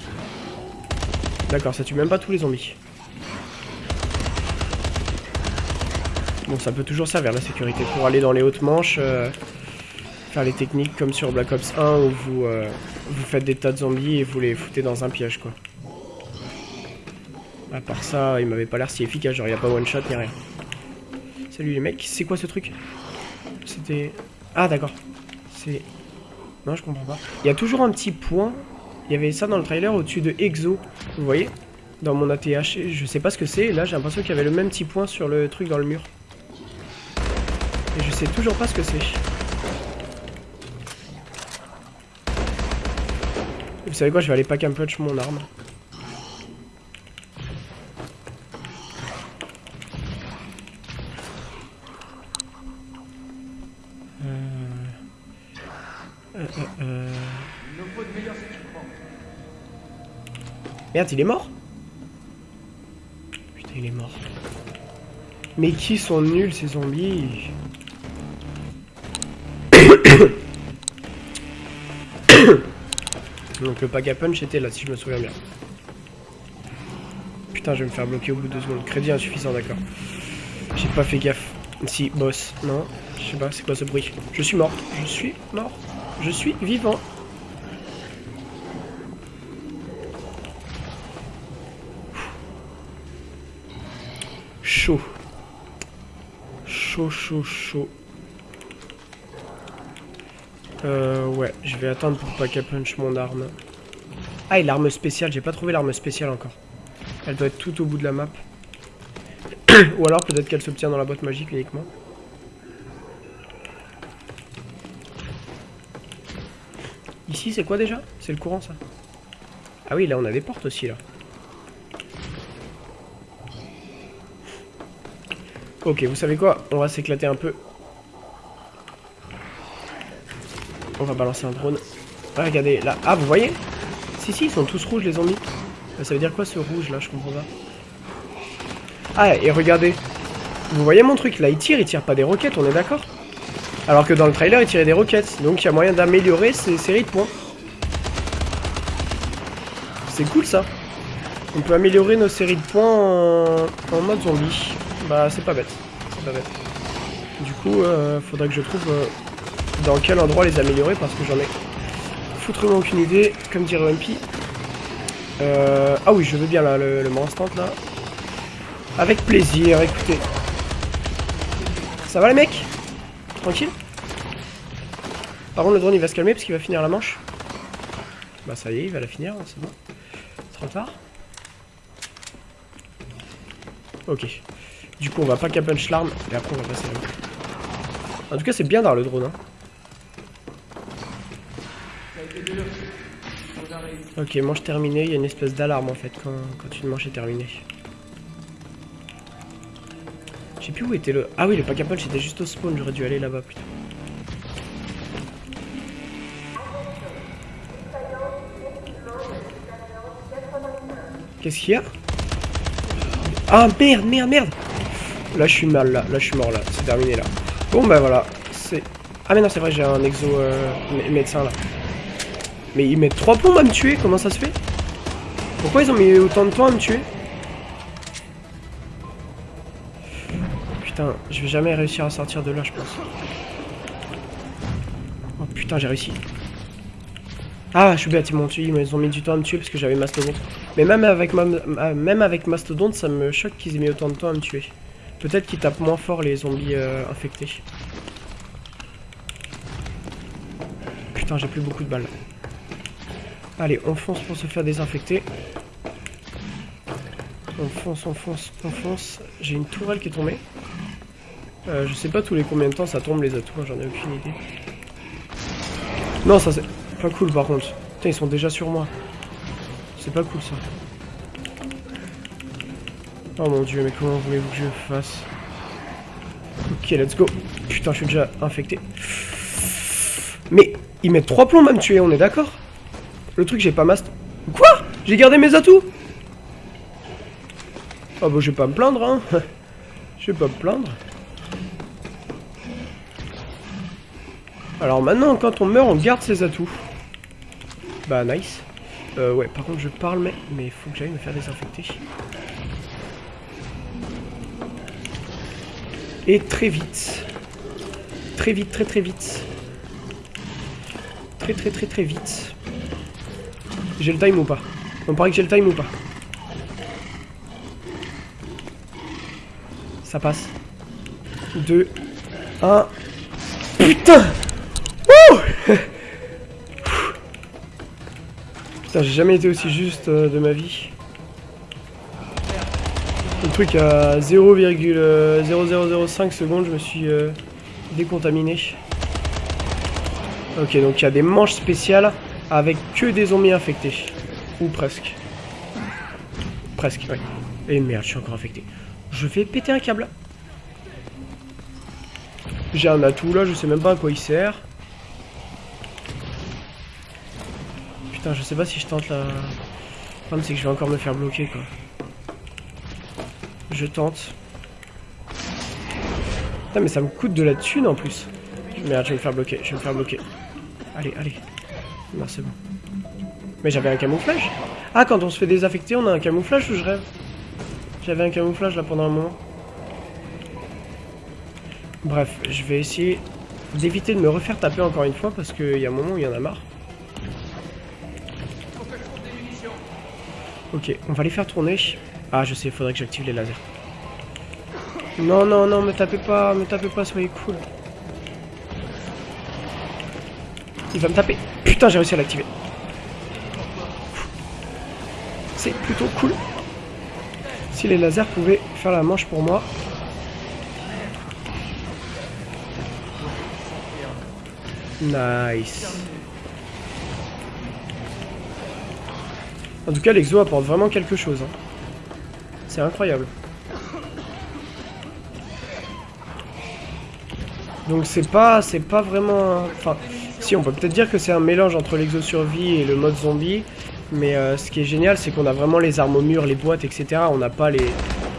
D'accord, ça tue même pas tous les zombies. Bon, ça peut toujours servir la sécurité pour aller dans les hautes manches, euh, les techniques comme sur Black Ops 1 où vous, euh, vous faites des tas de zombies et vous les foutez dans un piège, quoi. À part ça, il m'avait pas l'air si efficace, genre il a pas one shot ni rien. Salut les mecs, c'est quoi ce truc? C'était... Ah d'accord, c'est... Non, je comprends pas. Il y a toujours un petit point, il y avait ça dans le trailer au-dessus de Exo, vous voyez? Dans mon ATH, je sais pas ce que c'est, là j'ai l'impression qu'il y avait le même petit point sur le truc dans le mur. Et je sais toujours pas ce que c'est. Vous savez quoi, je vais aller pack un punch mon arme. Euh... Euh, euh, euh... Merde, il est mort Putain, il est mort. Mais qui sont nuls ces zombies Donc le pack à punch était là, si je me souviens bien. Putain, je vais me faire bloquer au bout de deux secondes. Crédit insuffisant, d'accord. J'ai pas fait gaffe. Si, boss. Non, je sais pas, c'est quoi ce bruit Je suis mort. Je suis mort. Je suis vivant. Chaud. Chaud, chaud, chaud. Euh, ouais, je vais attendre pour pas qu'elle punch mon arme. Ah, et l'arme spéciale, j'ai pas trouvé l'arme spéciale encore. Elle doit être tout au bout de la map. Ou alors peut-être qu'elle s'obtient dans la boîte magique uniquement. Ici, c'est quoi déjà? C'est le courant, ça Ah oui, là, on a des portes aussi, là. Ok, vous savez quoi? On va s'éclater un peu. On va balancer un drone. Ah, regardez, là. Ah, vous voyez? Si, si, ils sont tous rouges, les zombies. Ça veut dire quoi, ce rouge, là? Je comprends pas. Ah, et regardez. Vous voyez mon truc Là, il tire, il tire pas des roquettes, on est d'accord? Alors que dans le trailer, il tirait des roquettes. Donc, il y a moyen d'améliorer ces séries de points. C'est cool, ça. On peut améliorer nos séries de points en, en mode zombie. Bah, c'est pas bête. C'est pas bête. Du coup, euh, faudrait que je trouve... Euh, dans quel endroit les améliorer parce que j'en ai foutrement aucune idée, comme dirait MP. Euh, ah oui, je veux bien là, le, le instant là. Avec plaisir, écoutez. Ça va les mecs? Tranquille? Par contre le drone il va se calmer parce qu'il va finir la manche. Bah ça y est, il va la finir, hein, c'est bon. Trop tard. Ok. Du coup on va pas qu'à punch l'arme et après on va passer là. En tout cas c'est bien dans le drone. Hein. Ok, manche terminée, il y a une espèce d'alarme en fait quand, quand une manche est terminée. Je sais plus où était le... Ah oui, le pack à punch était juste au spawn, j'aurais dû aller là-bas putain. Qu'est-ce qu'il y a? Ah merde, merde, merde Là je suis mal, là, là je suis mort, là, c'est terminé là. Bon bah voilà, c'est... Ah mais non, c'est vrai, j'ai un exo euh, médecin là. Mais ils mettent 3 plombs à me tuer, comment ça se fait? Pourquoi ils ont mis autant de temps à me tuer? Putain, je vais jamais réussir à sortir de là, je pense. Oh putain, j'ai réussi. Ah, je suis bête, ils m'ont tué, ils ont mis du temps à me tuer parce que j'avais Mastodonte. Mais même avec, même avec Mastodonte, ça me choque qu'ils aient mis autant de temps à me tuer. Peut-être qu'ils tapent moins fort les zombies euh, infectés. Putain, j'ai plus beaucoup de balles. Allez, on fonce pour se faire désinfecter. On fonce, on fonce, on fonce. J'ai une tourelle qui est tombée. Euh, je sais pas tous les combien de temps ça tombe les atouts, j'en ai aucune idée. Non, ça c'est pas cool par contre. Putain, ils sont déjà sur moi. C'est pas cool ça. Oh mon dieu, mais comment voulez-vous que je fasse? Ok, let's go. Putain, je suis déjà infecté. Mais ils mettent 3 plombs à me tuer, on est d'accord? Le truc, j'ai pas master... Quoi? J'ai gardé mes atouts Oh bah je vais pas me plaindre, hein. je vais pas me plaindre. Alors maintenant, quand on meurt, on garde ses atouts. Bah nice. Euh, ouais, par contre, je parle, mais il faut que j'aille me faire désinfecter. Et très vite. Très vite, très très vite. Très très très très vite. J'ai le time ou pas On paraît que j'ai le time ou pas Ça passe. 2, 1. Putain Putain, j'ai jamais été aussi juste euh, de ma vie. Le truc à 0,0005 secondes, je me suis euh, décontaminé. Ok, donc il y a des manches spéciales avec que des zombies infectés. Ou presque. Presque, oui. Et merde, je suis encore infecté. Je vais péter un câble. J'ai un atout là, je sais même pas à quoi il sert. Putain, je sais pas si je tente la... Le problème c'est que je vais encore me faire bloquer quoi. Je tente. Putain, mais ça me coûte de la thune en plus. Merde, je vais me faire bloquer, je vais me faire bloquer. Allez, allez. Non, c'est bon. Mais j'avais un camouflage Ah, quand on se fait désaffecter, on a un camouflage ou je rêve J'avais un camouflage là pendant un moment. Bref, je vais essayer d'éviter de me refaire taper encore une fois parce qu'il y a un moment où il y en a marre. Ok, on va les faire tourner. Ah, je sais, il faudrait que j'active les lasers. Non, non, non, me tapez pas, me tapez pas, soyez cool. Il va me taper. Putain, j'ai réussi à l'activer. C'est plutôt cool. Si les lasers pouvaient faire la manche pour moi. Nice. En tout cas, l'exo apporte vraiment quelque chose. Hein. C'est incroyable. Donc c'est pas, c'est pas vraiment... Enfin, on peut peut-être dire que c'est un mélange entre l'exo-survie et le mode zombie. Mais euh, ce qui est génial, c'est qu'on a vraiment les armes au mur, les boîtes, etc. On n'a pas les,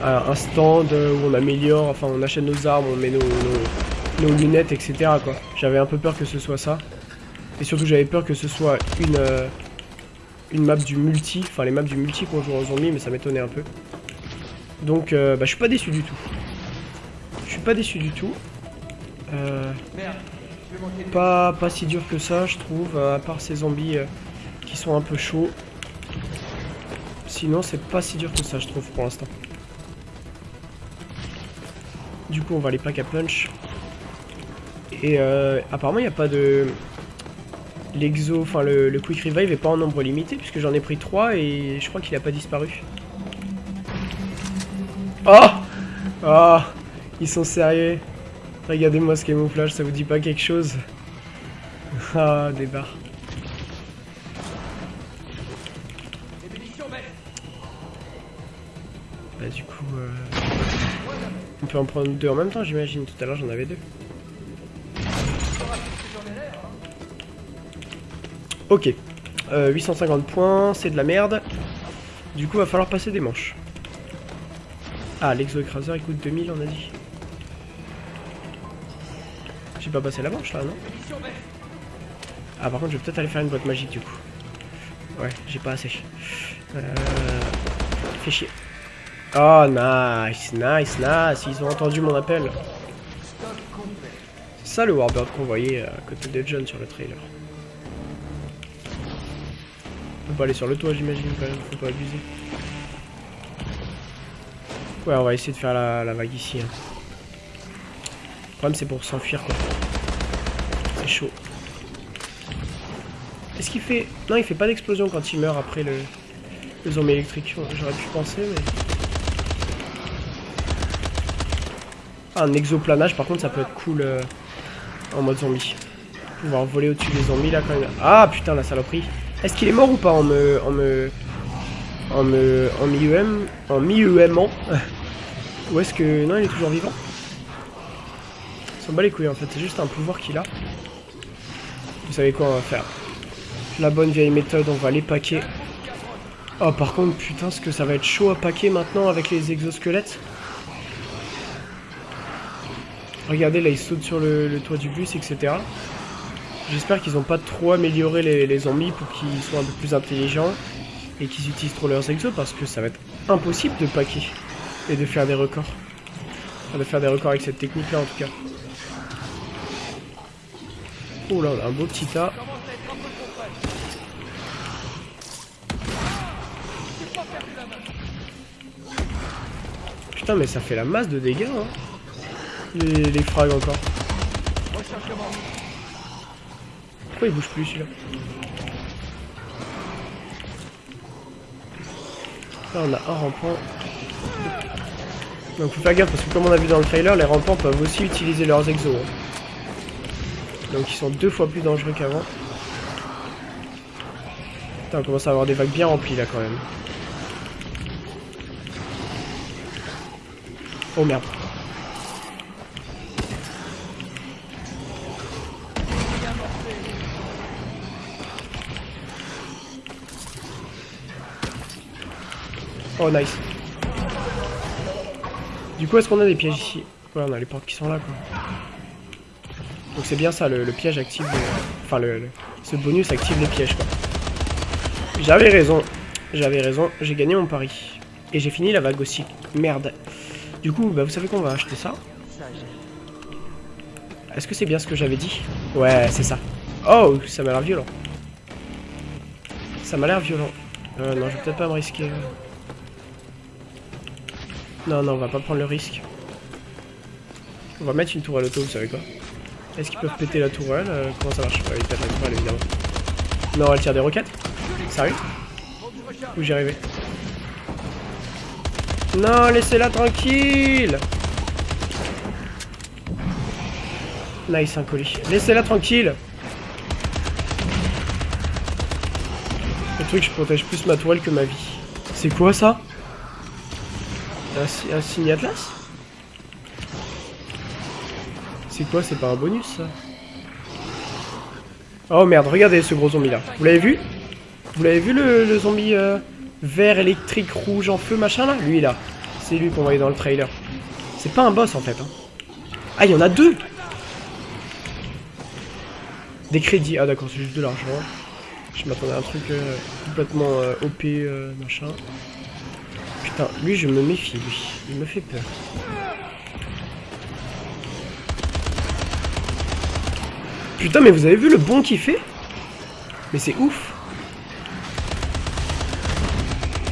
un stand où on améliore, enfin on achète nos armes, on met nos, lunettes, etc. J'avais un peu peur que ce soit ça. Et surtout j'avais peur que ce soit une, euh, map du multi, enfin les maps du multi qu'on joue en zombie, mais ça m'étonnait un peu. Donc euh, bah, je suis pas déçu du tout. Je suis pas déçu du tout. Euh, pas, pas si dur que ça, je trouve, euh, à part ces zombies qui sont un peu chauds. Sinon, c'est pas si dur que ça, je trouve, pour l'instant. Du coup, on va les pack à punch. Et apparemment, il n'y a pas de l'exo, enfin le, quick revive est pas en nombre limité puisque j'en ai pris 3 et je crois qu'il a pas disparu. Oh Oh Ils sont sérieux Regardez-moi ce camouflage, ça vous dit pas quelque chose Ah, des barres. Bah du coup... Euh, on peut en prendre deux en même temps j'imagine, tout à l'heure j'en avais deux. Ok. 850 euh, points, c'est de la merde. Du coup, va falloir passer des manches. Ah, l'exo-écraseur, il coûte 2000, on a dit. J'ai pas passé la manche, là, non Ah, par contre, je vais peut-être aller faire une boîte magique, du coup. Ouais, j'ai pas assez. Euh... Fait chier. Oh, nice, nice, nice. Ils ont entendu mon appel. C'est ça le Warbird qu'on voyait à côté de John sur le trailer. Faut pas aller sur le toit, j'imagine, quand même. Faut pas abuser. Ouais, on va essayer de faire la, la vague ici. hein. Problème, c'est pour s'enfuir, quoi. C'est chaud. Est-ce qu'il fait... Non, il fait pas d'explosion quand il meurt après le, le zombie électrique. J'aurais pu penser, mais... Ah, un exoplanage, par contre, ça peut être cool euh, en mode zombie. Pouvoir voler au-dessus des zombies, là, quand même. Ah, putain, la saloperie. Est-ce qu'il est mort ou pas en me... En me... En me... En mi-UM... En mi-UMant Ou est-ce que... Non, il est toujours vivant? S'en bat les couilles, en fait. C'est juste un pouvoir qu'il a. Vous savez quoi on va faire La bonne vieille méthode, on va les paquer. Oh, par contre, putain, ce que ça va être chaud à paquer maintenant avec les exosquelettes. Regardez, là, ils sautent sur le, toit du bus, etc. J'espère qu'ils n'ont pas trop amélioré les, les zombies pour qu'ils soient un peu plus intelligents et qu'ils utilisent trop leurs exos parce que ça va être impossible de paquer et de faire des records. Enfin, de faire des records avec cette technique-là, en tout cas. Oh là, a un beau petit tas. Putain, mais ça fait la masse de dégâts, hein. Les, les frags encore. Pourquoi il bouge plus celui-là Là on a un rampant. Donc faut faire gaffe parce que comme on a vu dans le trailer, les rampants peuvent aussi utiliser leurs exos. hein. Donc ils sont deux fois plus dangereux qu'avant. Putain, on commence à avoir des vagues bien remplies là quand même. Oh merde. Oh nice. Du coup, est-ce qu'on a des pièges ici? Ouais, on a les portes qui sont là, quoi. Donc c'est bien ça, le, le piège active... le- Enfin, le, le- ce bonus active les pièges, quoi. J'avais raison. J'avais raison, j'ai gagné mon pari. Et j'ai fini la vague aussi. Merde. Du coup, bah, vous savez qu'on va acheter ça. Est-ce que c'est bien ce que j'avais dit? Ouais, c'est ça. Oh, ça m'a l'air violent. Ça m'a l'air violent. Euh, non, je vais peut-être pas me risquer. Non, non, on va pas prendre le risque. On va mettre une tourelle auto, vous savez quoi? Est-ce qu'ils peuvent péter la tourelle Euh, Comment ça marche? Ouais, ils pètent la tourelle, évidemment. Non, elle tire des roquettes? Sérieux Où j'y arrivé Non, laissez-la tranquille! Nice, un colis. Laissez-la tranquille! Le truc, je protège plus ma toile que ma vie. C'est quoi ça? Un, un signe Atlas? C'est quoi C'est pas un bonus ça Oh merde, regardez ce gros zombie là. Vous l'avez vu? Vous l'avez vu le, zombie euh, vert, électrique, rouge, en feu, machin là? Lui là. C'est lui qu'on voyait dans le trailer. C'est pas un boss en fait. hein. Ah, il y en a deux Des crédits. Ah d'accord, c'est juste de l'argent. Je m'attendais à un truc euh, complètement euh, OP, machin. Putain, lui je me méfie, lui. Il me fait peur. Putain, mais vous avez vu le bond qu'il fait Mais c'est ouf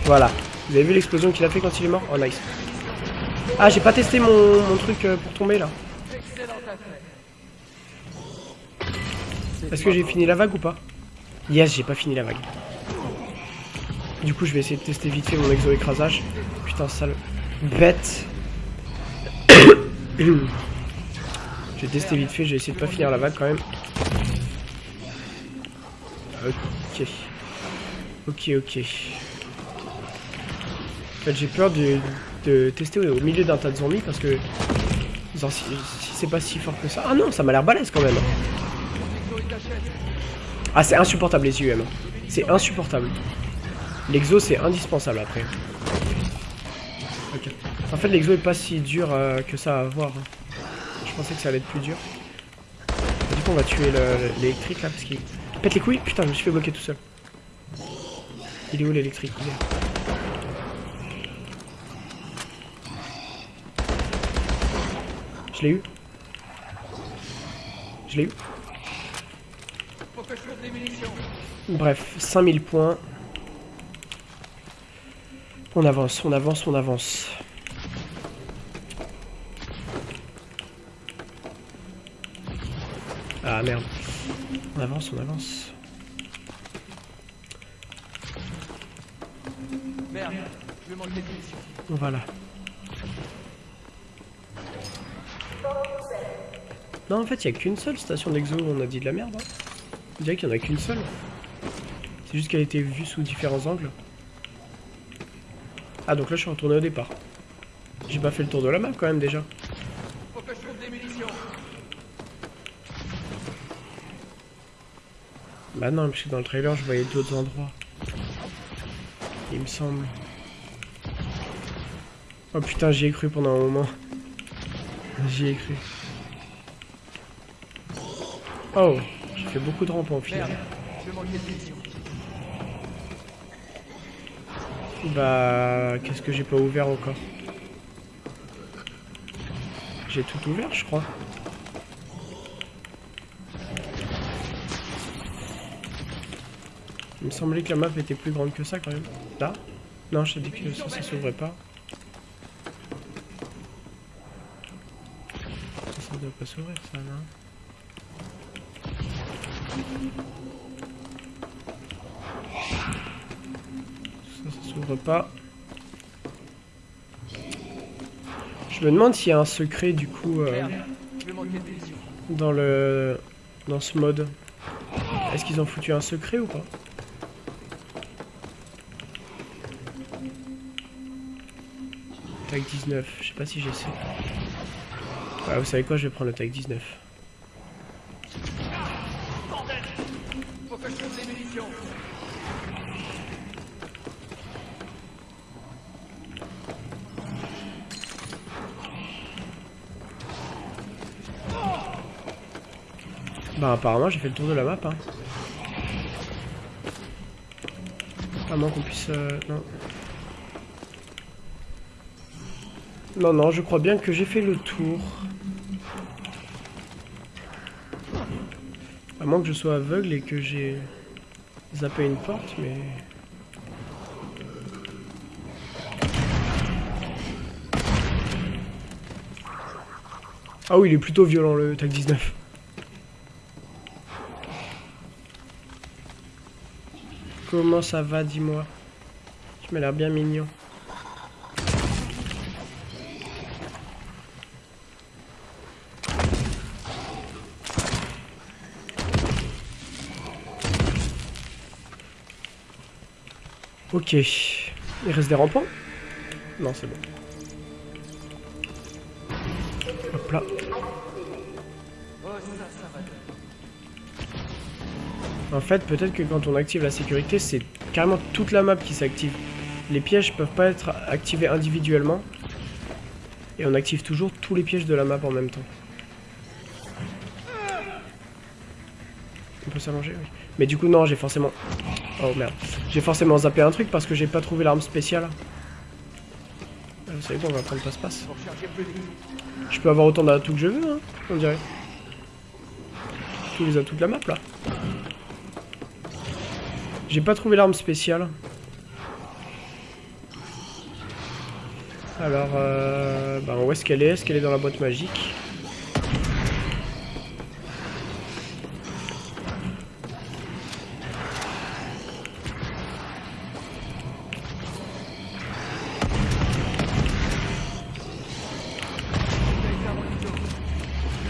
Voilà. Vous avez vu l'explosion qu'il a fait quand il est mort? Oh, nice. Ah, j'ai pas testé mon, mon truc euh, pour tomber, là. Est-ce que j'ai fini la vague ou pas? Yes, j'ai pas fini la vague. Du coup, je vais essayer de tester vite fait mon exo-écrasage. Putain, sale bête. j'ai testé vite fait, j'ai essayé de pas finir la vague quand même. Ok. Ok, ok. En fait, j'ai peur de, de tester au milieu d'un tas de zombies parce que... si, c'est pas si fort que ça... Ah non, ça m'a l'air balèze quand même. Ah, c'est insupportable les UM. C'est insupportable. L'exo, c'est indispensable après. En fait, l'exo est pas si dur euh, que ça à avoir. Je pensais que ça allait être plus dur. Du coup, on va tuer le- l'électrique là parce qu'il pète les couilles. Putain, je me suis fait bloquer tout seul. Il est où l'électrique? Je l'ai eu. Je l'ai eu. Bref, 5000 points. On avance, on avance, on avance. Ah merde. On avance, on avance. Merde, je vais. Non, en fait, il n'y a qu'une seule station d'exo, on a dit de la merde. Hein. On dirait qu'il n'y en a qu'une seule. C'est juste qu'elle a été vue sous différents angles. Ah, donc là, je suis retourné au départ. J'ai pas fait le tour de la map quand même déjà. Bah non, parce que dans le trailer, je voyais d'autres endroits. Il me semble. Oh putain, j'y ai cru pendant un moment. J'y ai cru. Oh, j'ai fait beaucoup de rampes en munitions. Bah, qu'est-ce que j'ai pas ouvert encore? J'ai tout ouvert, je crois. Il me semblait que la map était plus grande que ça quand même. Là Non, je t'ai dit que ça, ça s'ouvrait pas. Ça, ça doit pas s'ouvrir ça, non Ça, ça s'ouvre pas. Je me demande s'il y a un secret du coup euh, dans le dans ce mode. Est-ce qu'ils ont foutu un secret ou pas? Tag 19, je sais pas si j'essaie. Ouais, vous savez quoi, je vais prendre le tag 19. Bordel Faut que je trouve des munitions. Bah apparemment j'ai fait le tour de la map hein. À moins qu'on puisse... euh, non. Non, non, je crois bien que j'ai fait le tour. À moins que je sois aveugle et que j'ai zappé une porte, mais... Ah oui, il est plutôt violent le tag 19. Comment ça va, dis-moi? Tu m'as l'air bien mignon. Ok. Il reste des rampants Non, c'est bon. Hop là. En fait, peut-être que quand on active la sécurité, c'est carrément toute la map qui s'active. Les pièges peuvent pas être activés individuellement. Et on active toujours tous les pièges de la map en même temps. On peut s'allonger, oui. Mais du coup, non, j'ai forcément... Oh merde. J'ai forcément zappé un truc parce que j'ai pas trouvé l'arme spéciale. Euh, Vous savez quoi, on va prendre passe-passe. Je peux avoir autant d'atouts que je veux, hein, on dirait. Tous les atouts de la map, là. J'ai pas trouvé l'arme spéciale. Alors, euh, bah, où est-ce qu'elle est? Est-ce qu'elle est dans la boîte magique?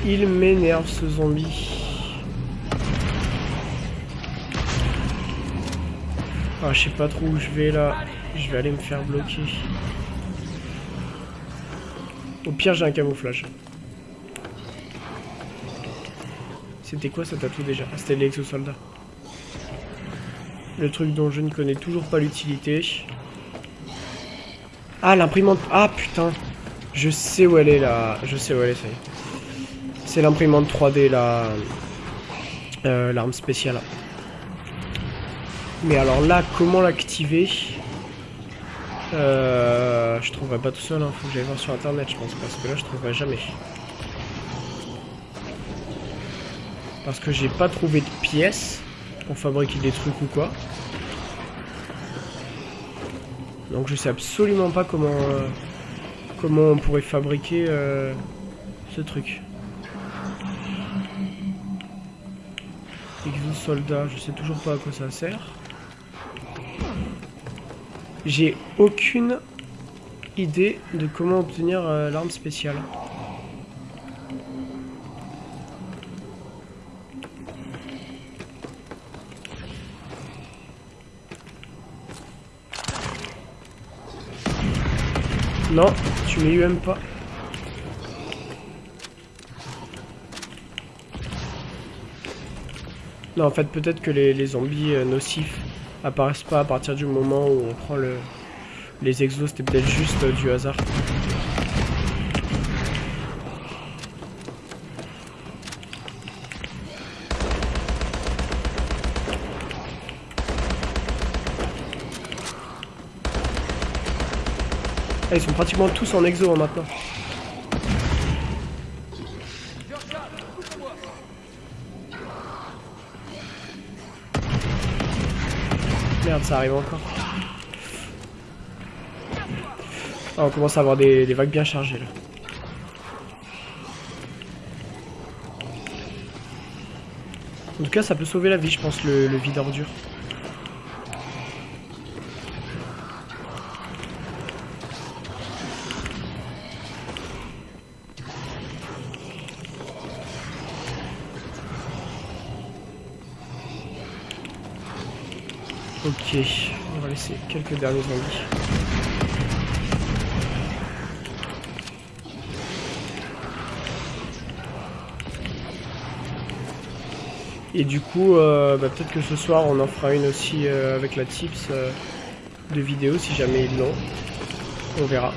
Il m'énerve ce zombie. Ah, je sais pas trop où je vais là. Je vais aller me faire bloquer. Au pire, j'ai un camouflage. C'était quoi cet atout déjà? Ah, c'était l'exosoldat. Le truc dont je ne connais toujours pas l'utilité. Ah, l'imprimante. Ah, putain. Je sais où elle est là. Je sais où elle est, ça y est. C'est l'imprimante 3D là. Euh, L'arme spéciale. Mais alors là, comment l'activer? Euh, Je trouverai pas tout seul, hein. faut que j'aille voir sur internet, je pense, parce que là, je trouverai jamais. Parce que j'ai pas trouvé de pièces pour fabriquer des trucs ou quoi. Donc je sais absolument pas comment euh, on pourrait fabriquer euh, ce truc. Soldat, je sais toujours pas à quoi ça sert. J'ai aucune idée de comment obtenir euh, l'arme spéciale. Non, tu même pas. Non, en fait, peut-être que les, zombies euh, nocifs apparaissent pas à partir du moment où on prend le, les exos, c'était peut-être juste euh, du hasard. Ah, ils sont pratiquement tous en exo hein, maintenant. Ça arrive encore. Ah, on commence à avoir des, vagues bien chargées là. En tout cas, ça peut sauver la vie, je pense, le, le vide ordure. On va laisser quelques derniers zombies. Et du coup, euh, bah, peut-être que ce soir on en fera une aussi euh, avec la tips euh, de vidéo si jamais ils l'ont. On verra.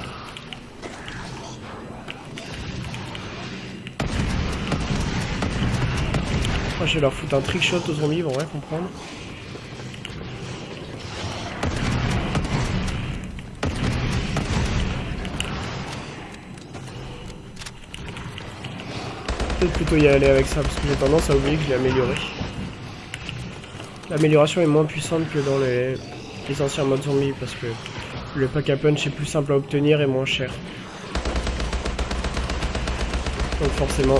Moi je vais leur foutre un trick shot aux zombies, ils vont rien comprendre. Peut-être plutôt y aller avec ça parce que j'ai tendance à oublier que je l'ai amélioré. L'amélioration est moins puissante que dans les, les anciens modes zombies parce que le pack à punch est plus simple à obtenir et moins cher. Donc forcément.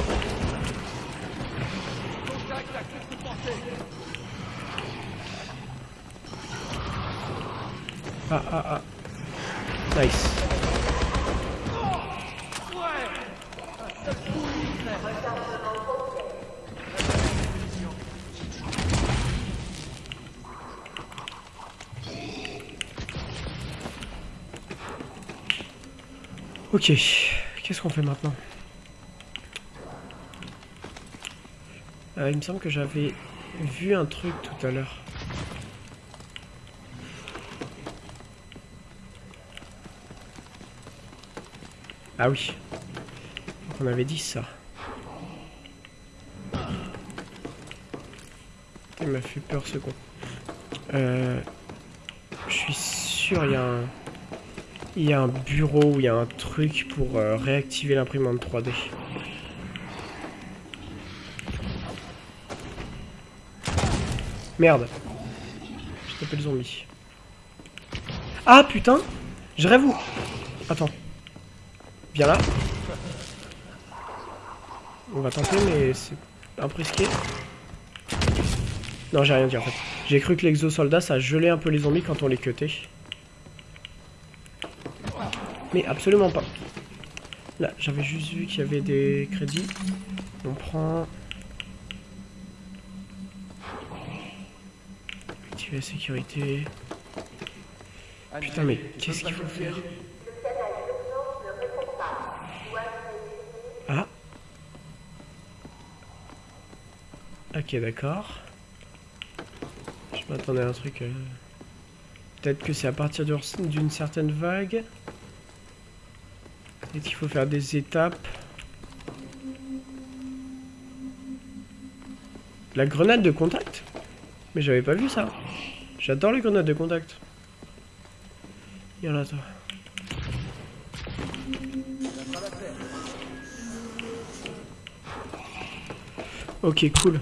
Ok, qu'est-ce qu'on fait maintenant Euh, Il me semble que j'avais vu un truc tout à l'heure. Ah oui. On avait dit ça. Il m'a fait peur ce con. Euh, je suis sûr il y a un... Il y a un bureau où il y a un truc pour euh, réactiver l'imprimante 3D. Merde. J'ai tapé le zombie. Ah putain Je rêve où? Attends. Viens là. On va tenter mais c'est un peu. Non j'ai rien dit en fait. J'ai cru que l'exosoldat ça gelait un peu les zombies quand on les cutait. Mais absolument pas. Là, j'avais juste vu qu'il y avait des crédits. On prend... Activer la sécurité. Putain, mais qu'est-ce qu'il faut faire Ah Ok, d'accord. Je m'attendais à un truc... euh, Peut-être que c'est à partir d'une d'une certaine vague. Peut-être qu'il faut faire des étapes. La grenade de contact? Mais j'avais pas vu ça. J'adore les grenades de contact. Viens là, toi. Ok, cool.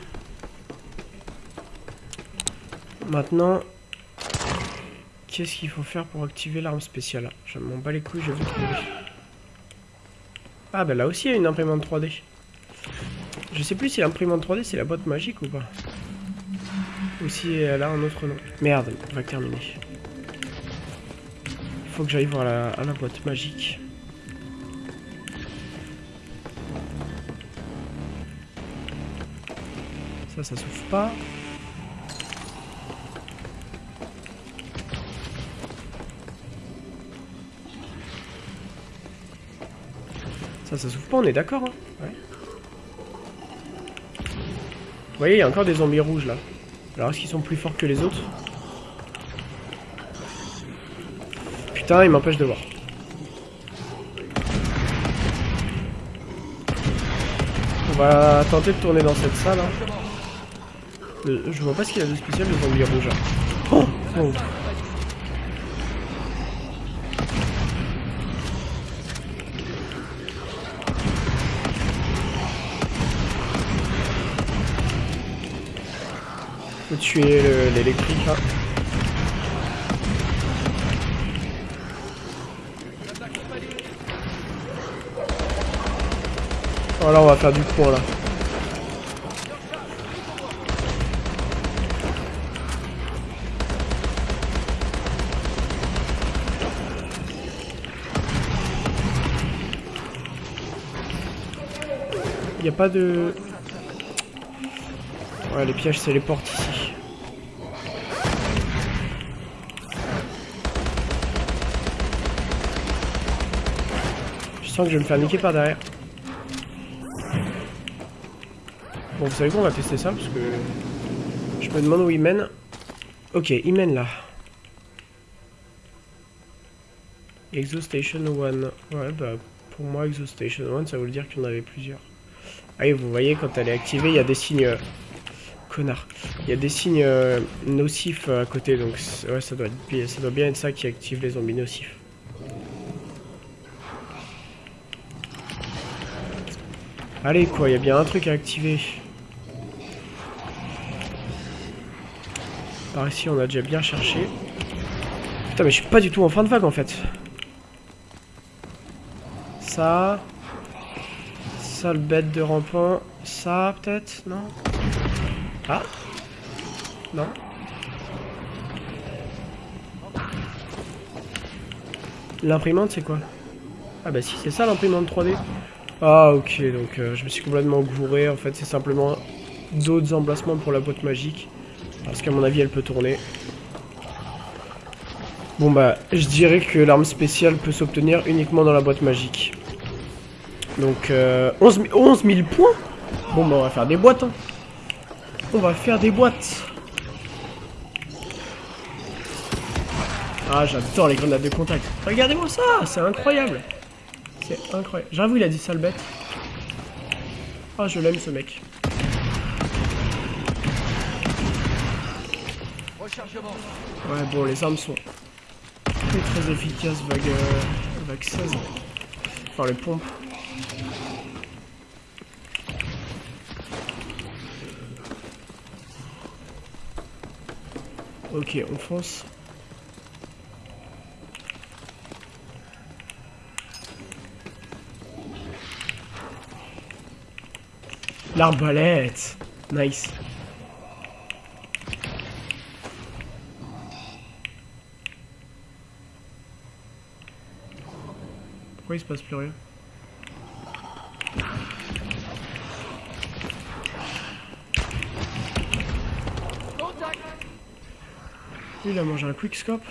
Maintenant, qu'est-ce qu'il faut faire pour activer l'arme spéciale? Je m'en bats les couilles, je vais trouver. Ah bah là aussi il y a une imprimante 3D. Je sais plus si l'imprimante 3D c'est la boîte magique ou pas. Aussi, elle a un autre nom. Merde, on va terminer. Il faut que j'aille voir à la boîte magique. Ça, ça s'ouvre pas. Ça, ça s'ouvre pas, on est d'accord, hein Ouais. Vous voyez, il y a encore des zombies rouges, là. Alors, est-ce qu'ils sont plus forts que les autres? Putain, ils m'empêchent de voir. On va tenter de tourner dans cette salle, hein. Euh, je vois pas ce qu'il y a de spécial, le zombie rouge. là. Oh, oh. Tuer le- l'électrique là. Oh là on va faire du point là. Il n'y a pas de... Ouais, les pièges, c'est les portes ici. Que je vais me faire niquer par derrière. Bon, vous savez quoi, on va tester ça, parce que... Je me demande où il mène. Ok, il mène là. Exo Station 1. Ouais, bah, pour moi, Exo Station 1, ça veut dire qu'il y en avait plusieurs. Ah oui, vous voyez, quand elle est activée, il y a des signes... euh, Connard. Il y a des signes euh, nocifs euh, à côté, donc ouais, ça doit bien être ça qui active les zombies nocifs. Allez, quoi, il y a bien un truc à activer. Par ici, on a déjà bien cherché. Putain, mais je suis pas du tout en fin de vague, en fait. Ça... Ça, le bête de rampant. Ça, peut-être Non Ah Non L'imprimante, c'est quoi? Ah bah si, c'est ça l'imprimante 3D. Ah ok, donc euh, je me suis complètement gouré. En fait, c'est simplement d'autres emplacements pour la boîte magique. Parce qu'à mon avis, elle peut tourner. Bon bah, je dirais que l'arme spéciale peut s'obtenir uniquement dans la boîte magique. Donc, euh, 11, 000 11 000 points? Bon bah, on va faire des boîtes. hein. On va faire des boîtes. Ah, j'adore les grenades de contact. Regardez-moi ça, c'est incroyable. C'est incroyable. J'avoue, il a dit sale bête. Ah, je l'aime ce mec. Ouais, bon, les armes sont très très efficaces, vague, euh, vague 16. Enfin, les pompes. Ok, on fonce. L'arbalète Nice. Pourquoi il se passe plus rien il a mangé un quickscope.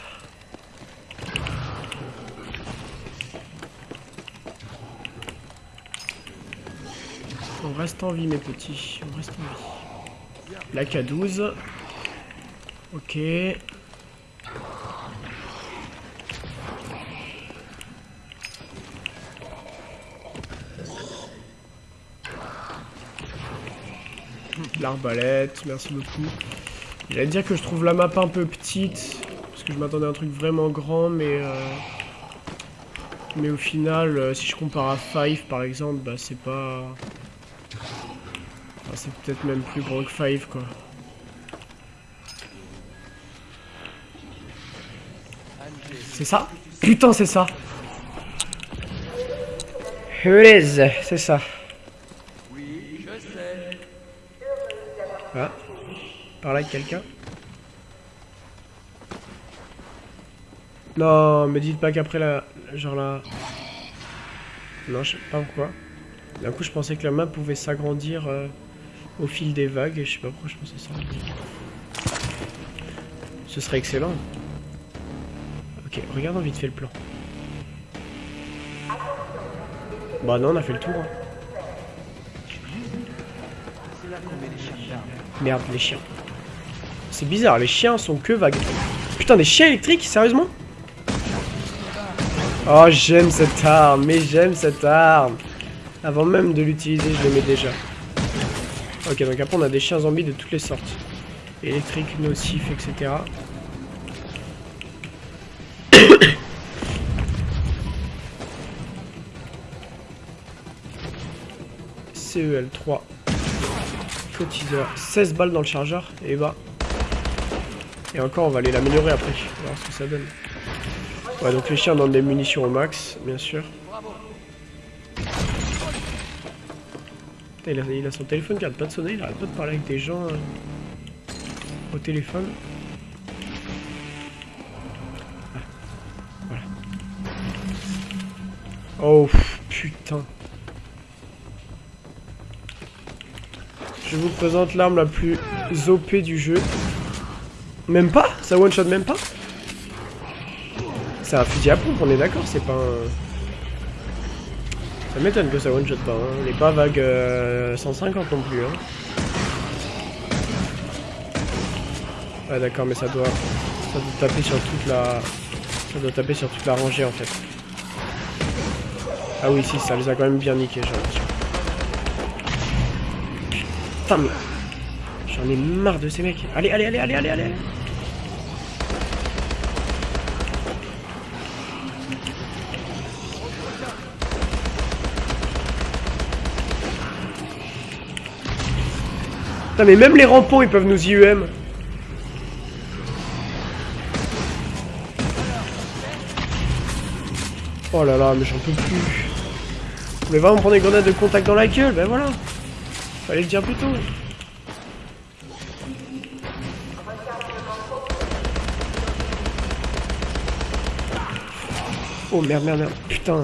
On reste en vie, mes petits. On reste en vie. La K12. Ok. L'arbalète, merci beaucoup. J'allais dire que je trouve la map un peu petite, parce que je m'attendais à un truc vraiment grand, mais... euh, Mais au final, euh, si je compare à Five par exemple, bah c'est pas... Ah, c'est peut-être même plus gros que 5 quoi. C'est ça? Putain, c'est ça c'est ça. Oui, je sais. Ah. Par là, quelqu'un? Non, me dites pas qu'après la... Genre là... Non, je sais pas pourquoi. D'un coup, je pensais que la map pouvait s'agrandir euh, au fil des vagues, et je sais pas pourquoi je pensais ça. Ce serait excellent. Ok, regardons vite fait le plan. Bah non, on a fait le tour. hein. Merde, les chiens. C'est bizarre, les chiens sont que vagues. Putain, des chiens électriques, sérieusement? Oh, j'aime cette arme, mais j'aime cette arme. Avant même de l'utiliser, je l'aimais déjà. Ok, donc après on a des chiens zombies de toutes les sortes. Électriques, nocifs, etc. CEL3 Cotiseur. 16 balles dans le chargeur. Et bah. Et encore, on va aller l'améliorer après. On va voir ce que ça donne. Ouais, donc les chiens donnent des munitions au max, bien sûr. Il, a, son téléphone qui arrête pas de sonner. Il arrête pas de parler avec des gens euh, au téléphone. Ah, voilà. Oh, putain. Je vous présente l'arme la plus OP du jeu. Même pas? Ça one shot même pas? C'est un fusil à pompe, on est d'accord, c'est pas un... Ça m'étonne que ça one shot pas, hein. On est pas vague euh, 150 non plus, hein. Ouais d'accord, mais ça doit... Ça doit taper sur toute la... Ça doit taper sur toute la rangée en fait. Ah oui, si, ça les a quand même bien niqués, j'ai l'impression. Putain, mais... J'en ai marre de ces mecs. Allez, allez, allez, allez, allez, allez. Putain, mais même les rampons, ils peuvent nous IEM. Oh là là, mais j'en peux plus. Vous voulez vraiment prendre des grenades de contact dans la gueule Ben voilà. Fallait le dire plus tôt. Oh merde, merde, merde. Putain.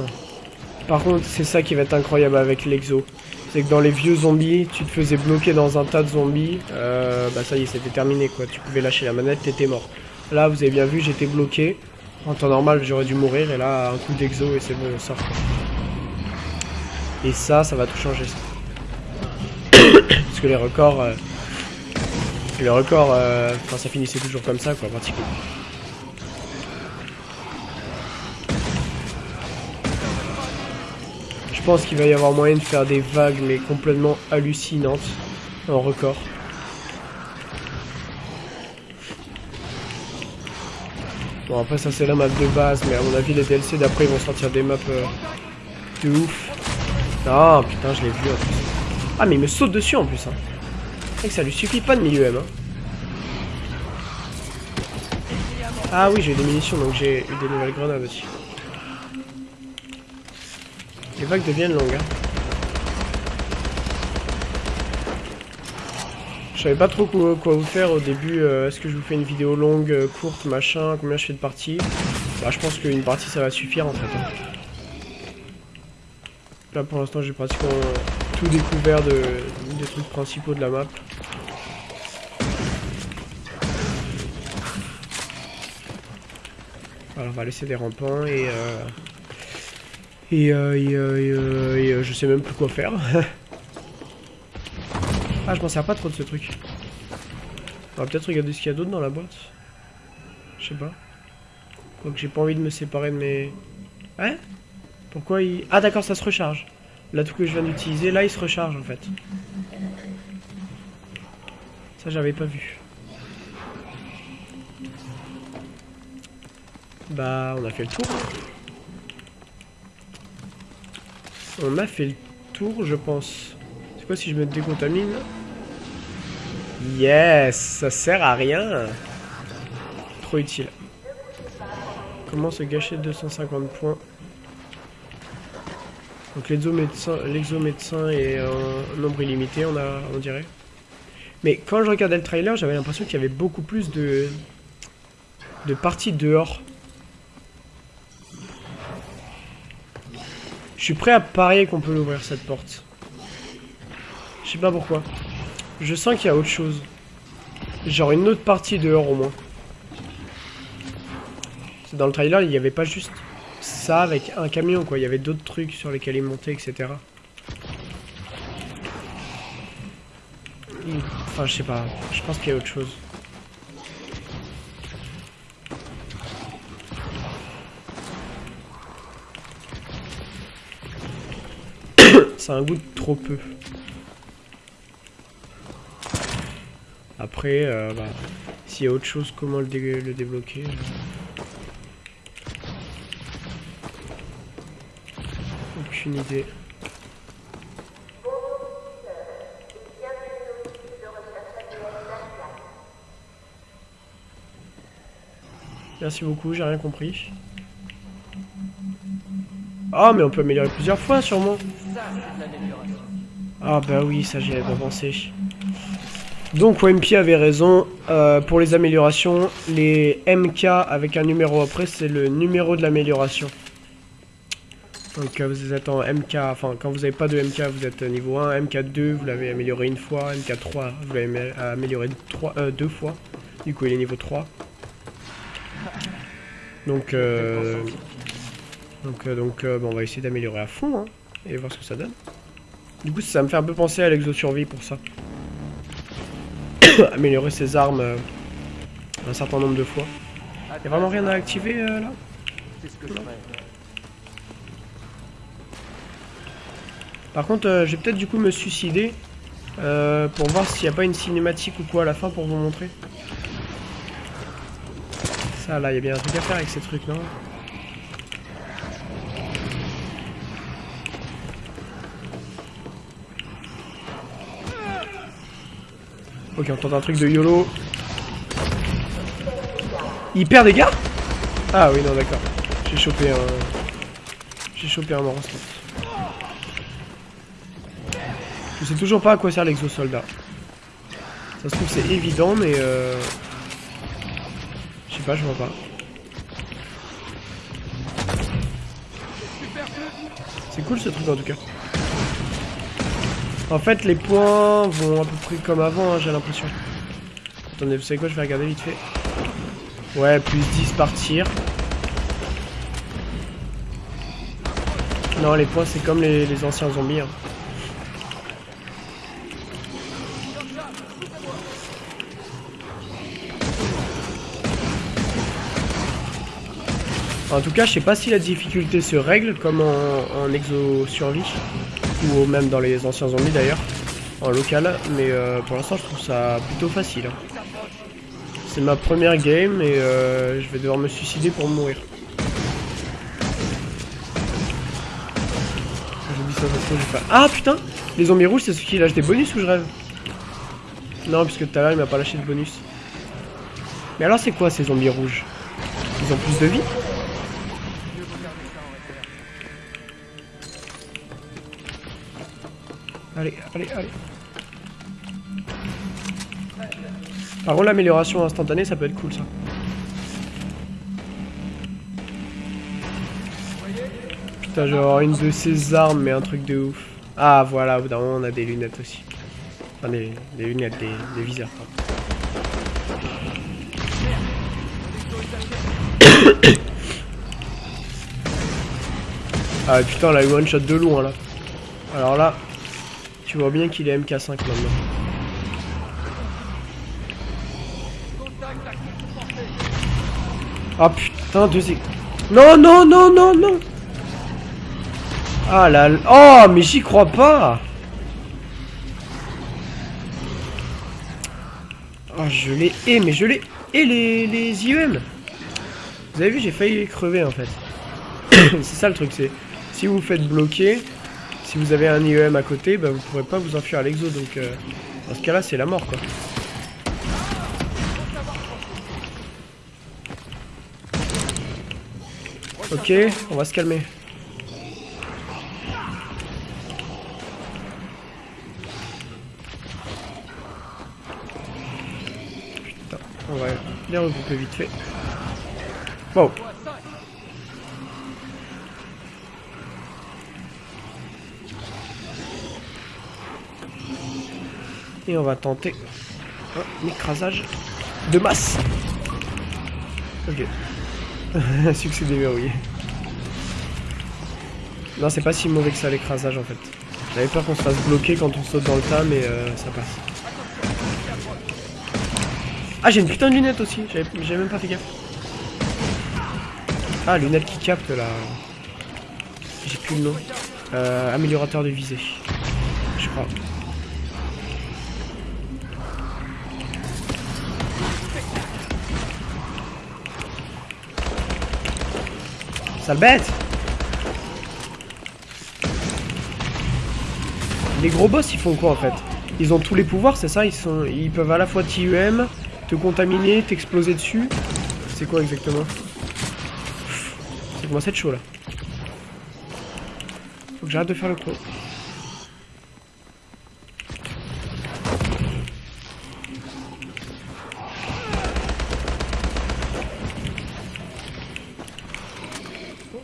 Par contre, c'est ça qui va être incroyable avec l'exo. C'est que dans les vieux zombies, tu te faisais bloquer dans un tas de zombies. Euh, bah ça y est, c'était terminé quoi. Tu pouvais lâcher la manette, t'étais mort. Là, vous avez bien vu, j'étais bloqué. En temps normal, j'aurais dû mourir. Et là, un coup d'exo et c'est bon, on sort. Et ça, ça va tout changer. Ça. Parce que les records... euh, les records, euh, ça finissait toujours comme ça quoi, pratiquement. Pense qu'il va y avoir moyen de faire des vagues mais complètement hallucinantes en record. Bon après ça c'est la map de base mais à mon avis les DLC d'après ils vont sortir des maps euh, de ouf. Ah putain je l'ai vu en plus. Ah mais il me saute dessus en plus hein. Vrai que ça lui suffit pas de milieu M hein. Ah oui j'ai eu des munitions donc j'ai eu des nouvelles grenades aussi. Les vagues deviennent longues. Hein. Je savais pas trop quoi, vous faire au début. euh, Est-ce que je vous fais une vidéo longue, euh, courte, machin Combien je fais de parties? Bah je pense qu'une partie ça va suffire en fait. hein. Là pour l'instant j'ai pratiquement tout découvert de, des trucs principaux de la map. Alors on va laisser des rampants et... Euh... Et, euh, euh, euh, et, euh, je sais même plus quoi faire. ah, je m'en sers pas trop de ce truc. On va peut-être regarder ce qu'il y a d'autre dans la boîte. Je sais pas. Quoique j'ai pas envie de me séparer de mes... Hein? Pourquoi il... Ah d'accord, ça se recharge. Là, tout que je viens d'utiliser, là, il se recharge en fait. Ça, j'avais pas vu. Bah, on a fait le tour. On a fait le tour, je pense. C'est quoi si je me décontamine Yes Ça sert à rien Trop utile. Comment se gâcher 250 points Donc l'exo-médecin l'exo-médecin est un nombre illimité, on, a, on dirait. Mais quand je regardais le trailer, j'avais l'impression qu'il y avait beaucoup plus de, de parties dehors. Je suis prêt à parier qu'on peut l'ouvrir cette porte. Je sais pas pourquoi. Je sens qu'il y a autre chose. Genre une autre partie dehors au moins. Dans le trailer, il n'y avait pas juste ça avec un camion quoi. Il y avait d'autres trucs sur lesquels il montait, etc. Enfin, je sais pas. Je pense qu'il y a autre chose. C'est un goût de trop peu. Après, euh, bah, s'il y a autre chose, comment le, le débloquer Aucune idée. Merci beaucoup, j'ai rien compris. Ah, mais on peut améliorer plusieurs fois, sûrement. Ah bah oui, ça j'y avais pas pensé. Donc WMP avait raison, euh, pour les améliorations, les MK avec un numéro après, c'est le numéro de l'amélioration. Donc euh, vous êtes en MK, enfin quand vous n'avez pas de MK, vous êtes niveau 1, MK2, vous l'avez amélioré une fois, MK3, vous l'avez amélioré euh, deux fois, du coup il est niveau 3. Donc, donc, donc bon, on va essayer d'améliorer à fond, hein, et voir ce que ça donne. Du coup, ça me fait un peu penser à l'exo-survie pour ça. Améliorer ses armes euh, un certain nombre de fois. Y'a vraiment rien à activer euh, là? Par contre, euh, je vais peut-être du coup me suicider pour voir s'il n'y a pas une cinématique ou quoi à la fin pour vous montrer. Ça là, il y a bien un truc à faire avec ces trucs, non? Ok, on tente un truc de YOLO. Il perd des gars Ah oui, non, d'accord. J'ai chopé un... J'ai chopé un monstre. Je sais toujours pas à quoi sert l'exosoldat. Ça se trouve c'est évident, mais euh... Je sais pas, je vois pas. C'est cool ce truc en tout cas. En fait, les points vont à peu près comme avant, hein, j'ai l'impression. Attendez, vous savez quoi, je vais regarder vite fait. Ouais, plus 10 par tir. Non, les points, c'est comme les, anciens zombies. Hein. En tout cas, je sais pas si la difficulté se règle comme en, en exo survie ou même dans les anciens zombies d'ailleurs, en local, mais euh, pour l'instant je trouve ça plutôt facile. C'est ma première game et euh, je vais devoir me suicider pour mourir. Ah putain Les zombies rouges c'est ceux qui lâchent des bonus ou je rêve? Non puisque tout à l'heure il m'a pas lâché de bonus. Mais alors c'est quoi ces zombies rouges? Ils ont plus de vie? Allez, allez, allez. Par contre, l'amélioration instantanée, ça peut être cool, ça. Putain, genre une de ces armes, mais un truc de ouf. Ah, voilà, au bout d'un moment, on a des lunettes aussi. Enfin, des, lunettes, des, des viseurs, ah putain, là, one shot de loin, là. Alors là, tu vois bien qu'il est MK5 maintenant. Ah putain, deux Non, non, non, non, non Ah là Oh, mais j'y crois pas Oh, je l'ai... Eh, mais je l'ai... Et les, les IEM Vous avez vu, j'ai failli crever en fait. c'est ça le truc, c'est... Si vous vous faites bloquer, si vous avez un IEM à côté, bah, vous pourrez pas vous enfuir à l'exo. Donc euh, dans ce cas-là, c'est la mort quoi. Ok, on va se calmer. Putain, on va les regrouper vite fait. Bon. Et on va tenter un écrasage de masse. Ok. Succès déverrouillé. Non, c'est pas si mauvais que ça l'écrasage en fait. J'avais peur qu'on se fasse bloquer quand on saute dans le tas, mais euh, ça passe. Ah, j'ai une putain de lunette aussi. J'avais même pas fait gaffe. Ah, lunette qui capte là. J'ai plus le nom. Euh, améliorateur de visée. Je crois. Sale bête Les gros boss ils font quoi en fait? Ils ont tous les pouvoirs c'est ça? Ils, sont, ils peuvent à la fois TUM, te contaminer, t'exploser dessus. C'est quoi exactement? Ça commence à être chaud là? Faut que j'arrête de faire le con.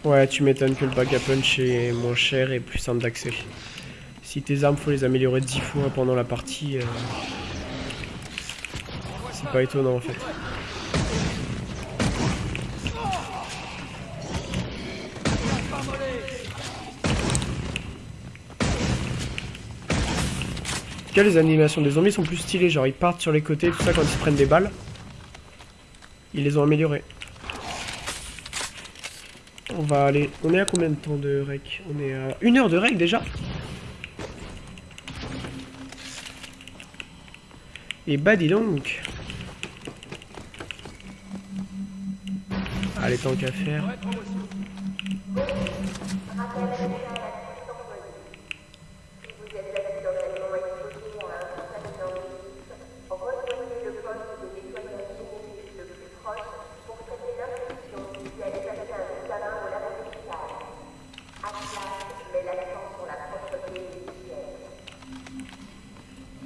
Ouais, tu m'étonnes que le bag à punch est moins cher et plus simple d'accès. Si tes armes, faut les améliorer 10 fois pendant la partie, euh, c'est pas étonnant en fait. En tout cas, les animations des zombies sont plus stylées, genre ils partent sur les côtés, tout ça quand ils prennent des balles. Ils les ont améliorées. On va aller... On est à combien de temps de rec? On est à une heure de rec déjà? Et bah dis donc. Allez, tant qu'à faire.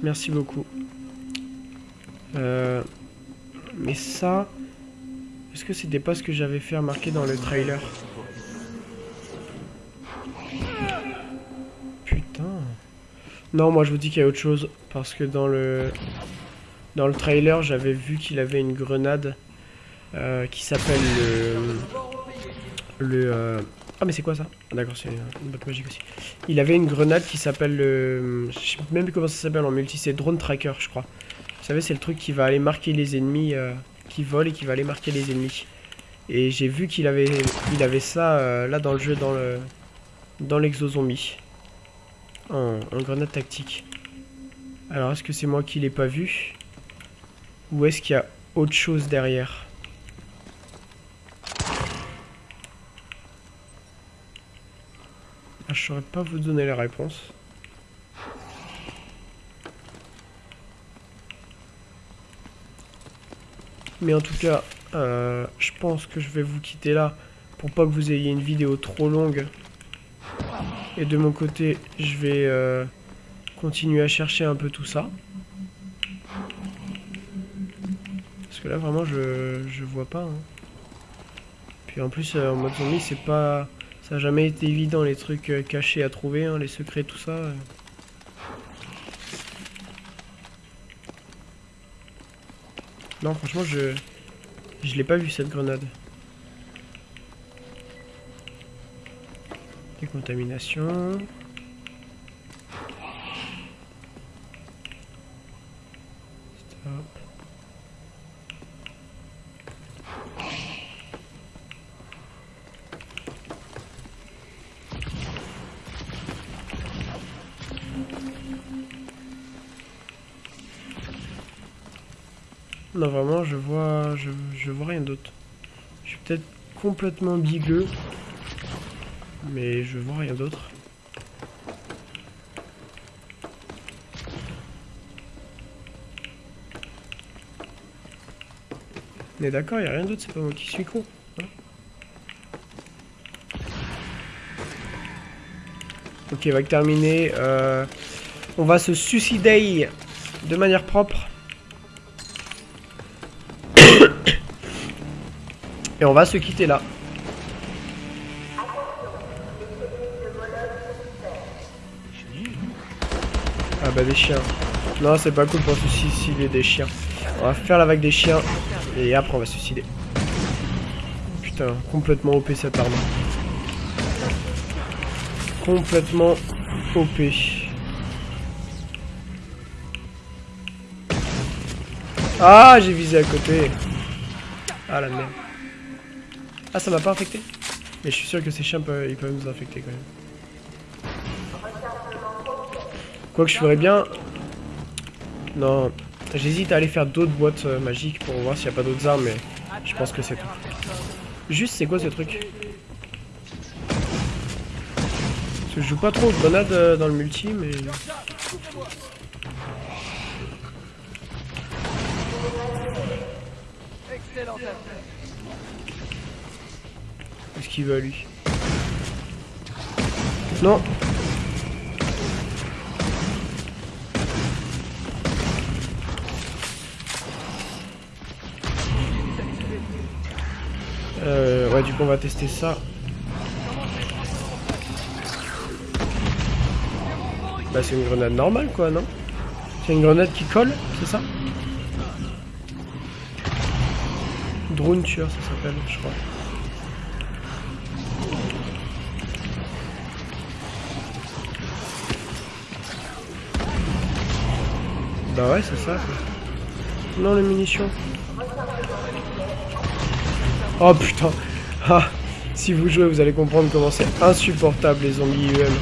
Merci beaucoup. Euh, mais ça... Est-ce que c'était pas ce que j'avais fait remarquer dans le trailer Putain. Non, moi je vous dis qu'il y a autre chose. Parce que dans le... Dans le trailer, j'avais vu qu'il avait une grenade euh, qui s'appelle le... Le... Euh, ah mais c'est quoi ça? D'accord, c'est une botte magique aussi. Il avait une grenade qui s'appelle le... Je sais même plus comment ça s'appelle en multi, c'est Drone Tracker je crois. Vous savez c'est le truc qui va aller marquer les ennemis euh, qui volent et qui va aller marquer les ennemis. Et j'ai vu qu'il avait, ça euh, là dans le jeu, dans le dans l'exozombie. En grenade tactique. Alors est-ce que c'est moi qui l'ai pas vu? Ou est-ce qu'il y a autre chose derrière? Je saurais pas vous donner la réponse. Mais en tout cas, euh, je pense que je vais vous quitter là pour pas que vous ayez une vidéo trop longue. Et de mon côté, je vais euh, continuer à chercher un peu tout ça. Parce que là, vraiment, je, je vois pas. Hein. Puis en plus, euh, en mode zombie, c'est pas... Ça n'a jamais été évident les trucs euh, cachés à trouver, hein, les secrets, tout ça. Euh. Non, franchement, je... Je l'ai pas vu cette grenade. Décontamination. Je vois, je, vois rien d'autre. Je suis peut-être complètement bigueux, mais je vois rien d'autre. On est d'accord, il a rien d'autre, c'est pas moi qui suis con. Hein. ok, va terminer. Euh, on va se suicider de manière propre. Et on va se quitter là. Ah bah des chiens. Non, c'est pas cool pour se suicider des chiens. On va faire la vague des chiens et après on va se suicider. Putain, complètement OP cette arme. Complètement OP. Ah, j'ai visé à côté. Ah la merde. Ah, ça m'a pas infecté Mais je suis sûr que ces chiens peuvent, ils peuvent nous infecter quand même. Quoi que je ferais bien... Non, j'hésite à aller faire d'autres boîtes euh, magiques pour voir s'il n'y a pas d'autres armes, mais je pense que c'est tout. Juste, c'est quoi ce truc? Parce que je joue pas trop aux grenades euh, dans le multi, mais... Qu'il veut lui Non Euh, ouais, du coup, on va tester ça. Bah, c'est une grenade normale, quoi, non? C'est une grenade qui colle, c'est ça? Drone tueur, ça s'appelle, je crois. Bah ouais, c'est ça. Non, les munitions. Oh putain. Ah, si vous jouez, vous allez comprendre comment c'est insupportable les zombies UM.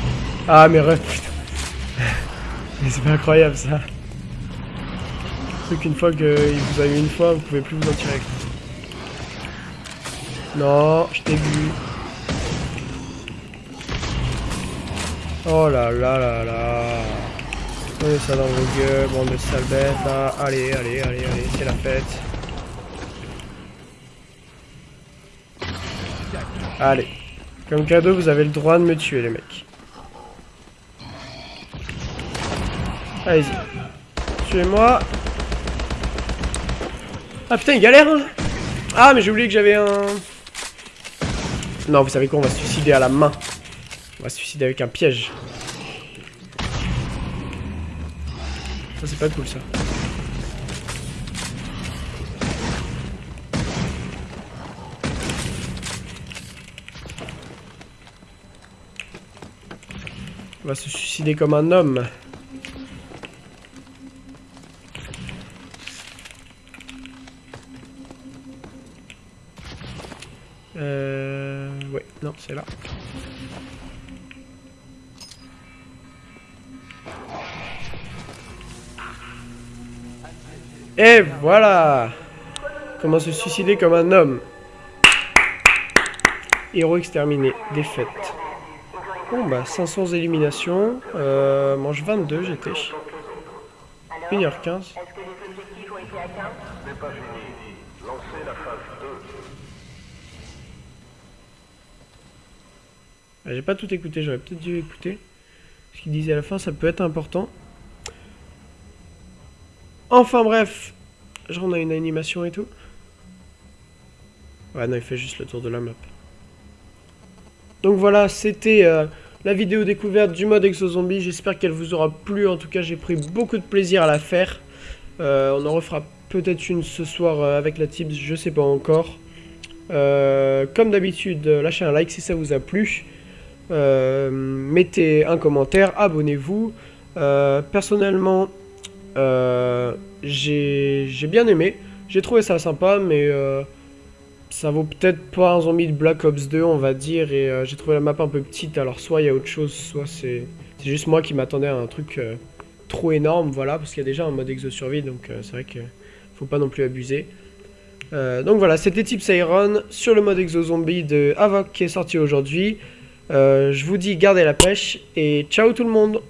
Ah, mais ref, putain. Mais c'est pas incroyable ça. Truc qu'une fois que vous avez eu une fois, vous pouvez plus vous en tirer. Non, je t'ai vu. Oh là là là là. Prenez ça dans vos gueules, bande de sales bêtes là. Allez, allez, allez, allez, c'est la fête. Allez. Comme cadeau, vous avez le droit de me tuer, les mecs. Allez-y. Tuez-moi. Ah putain, il galère hein Ah, mais j'ai oublié que j'avais un... Non, vous savez quoi, on va se suicider à la main. On va se suicider avec un piège. Ça, c'est pas cool, ça. On va se suicider comme un homme. Euh... Ouais, non, c'est là. Et voilà Comment se suicider comme un homme. Héros exterminé. Défaite. Bon bah 500 éliminations. Euh, mange 22 j'étais. 1h15. Ah, j'ai pas tout écouté, j'aurais peut-être dû écouter. Ce qu'il disait à la fin, ça peut être important. Enfin bref, genre on a une animation et tout. Ouais non, il fait juste le tour de la map. Donc voilà, c'était euh, la vidéo découverte du mode Exo-Zombie. J'espère qu'elle vous aura plu. En tout cas, j'ai pris beaucoup de plaisir à la faire. Euh, on en refera peut-être une ce soir euh, avec la Tips, je sais pas encore. comme d'habitude, lâchez un like si ça vous a plu. mettez un commentaire, abonnez-vous. personnellement, j'ai bien aimé. J'ai trouvé ça sympa, mais ça vaut peut-être pas un zombie de Black Ops 2, on va dire, et euh, j'ai trouvé la map un peu petite, alors soit il y a autre chose, soit c'est juste moi qui m'attendais à un truc euh, trop énorme, voilà, parce qu'il y a déjà un mode exo-survie, donc euh, c'est vrai qu'il faut pas non plus abuser. donc voilà, c'était Tips Iron sur le mode exo-zombie de Avoc qui est sorti aujourd'hui. je vous dis gardez la pêche, et ciao tout le monde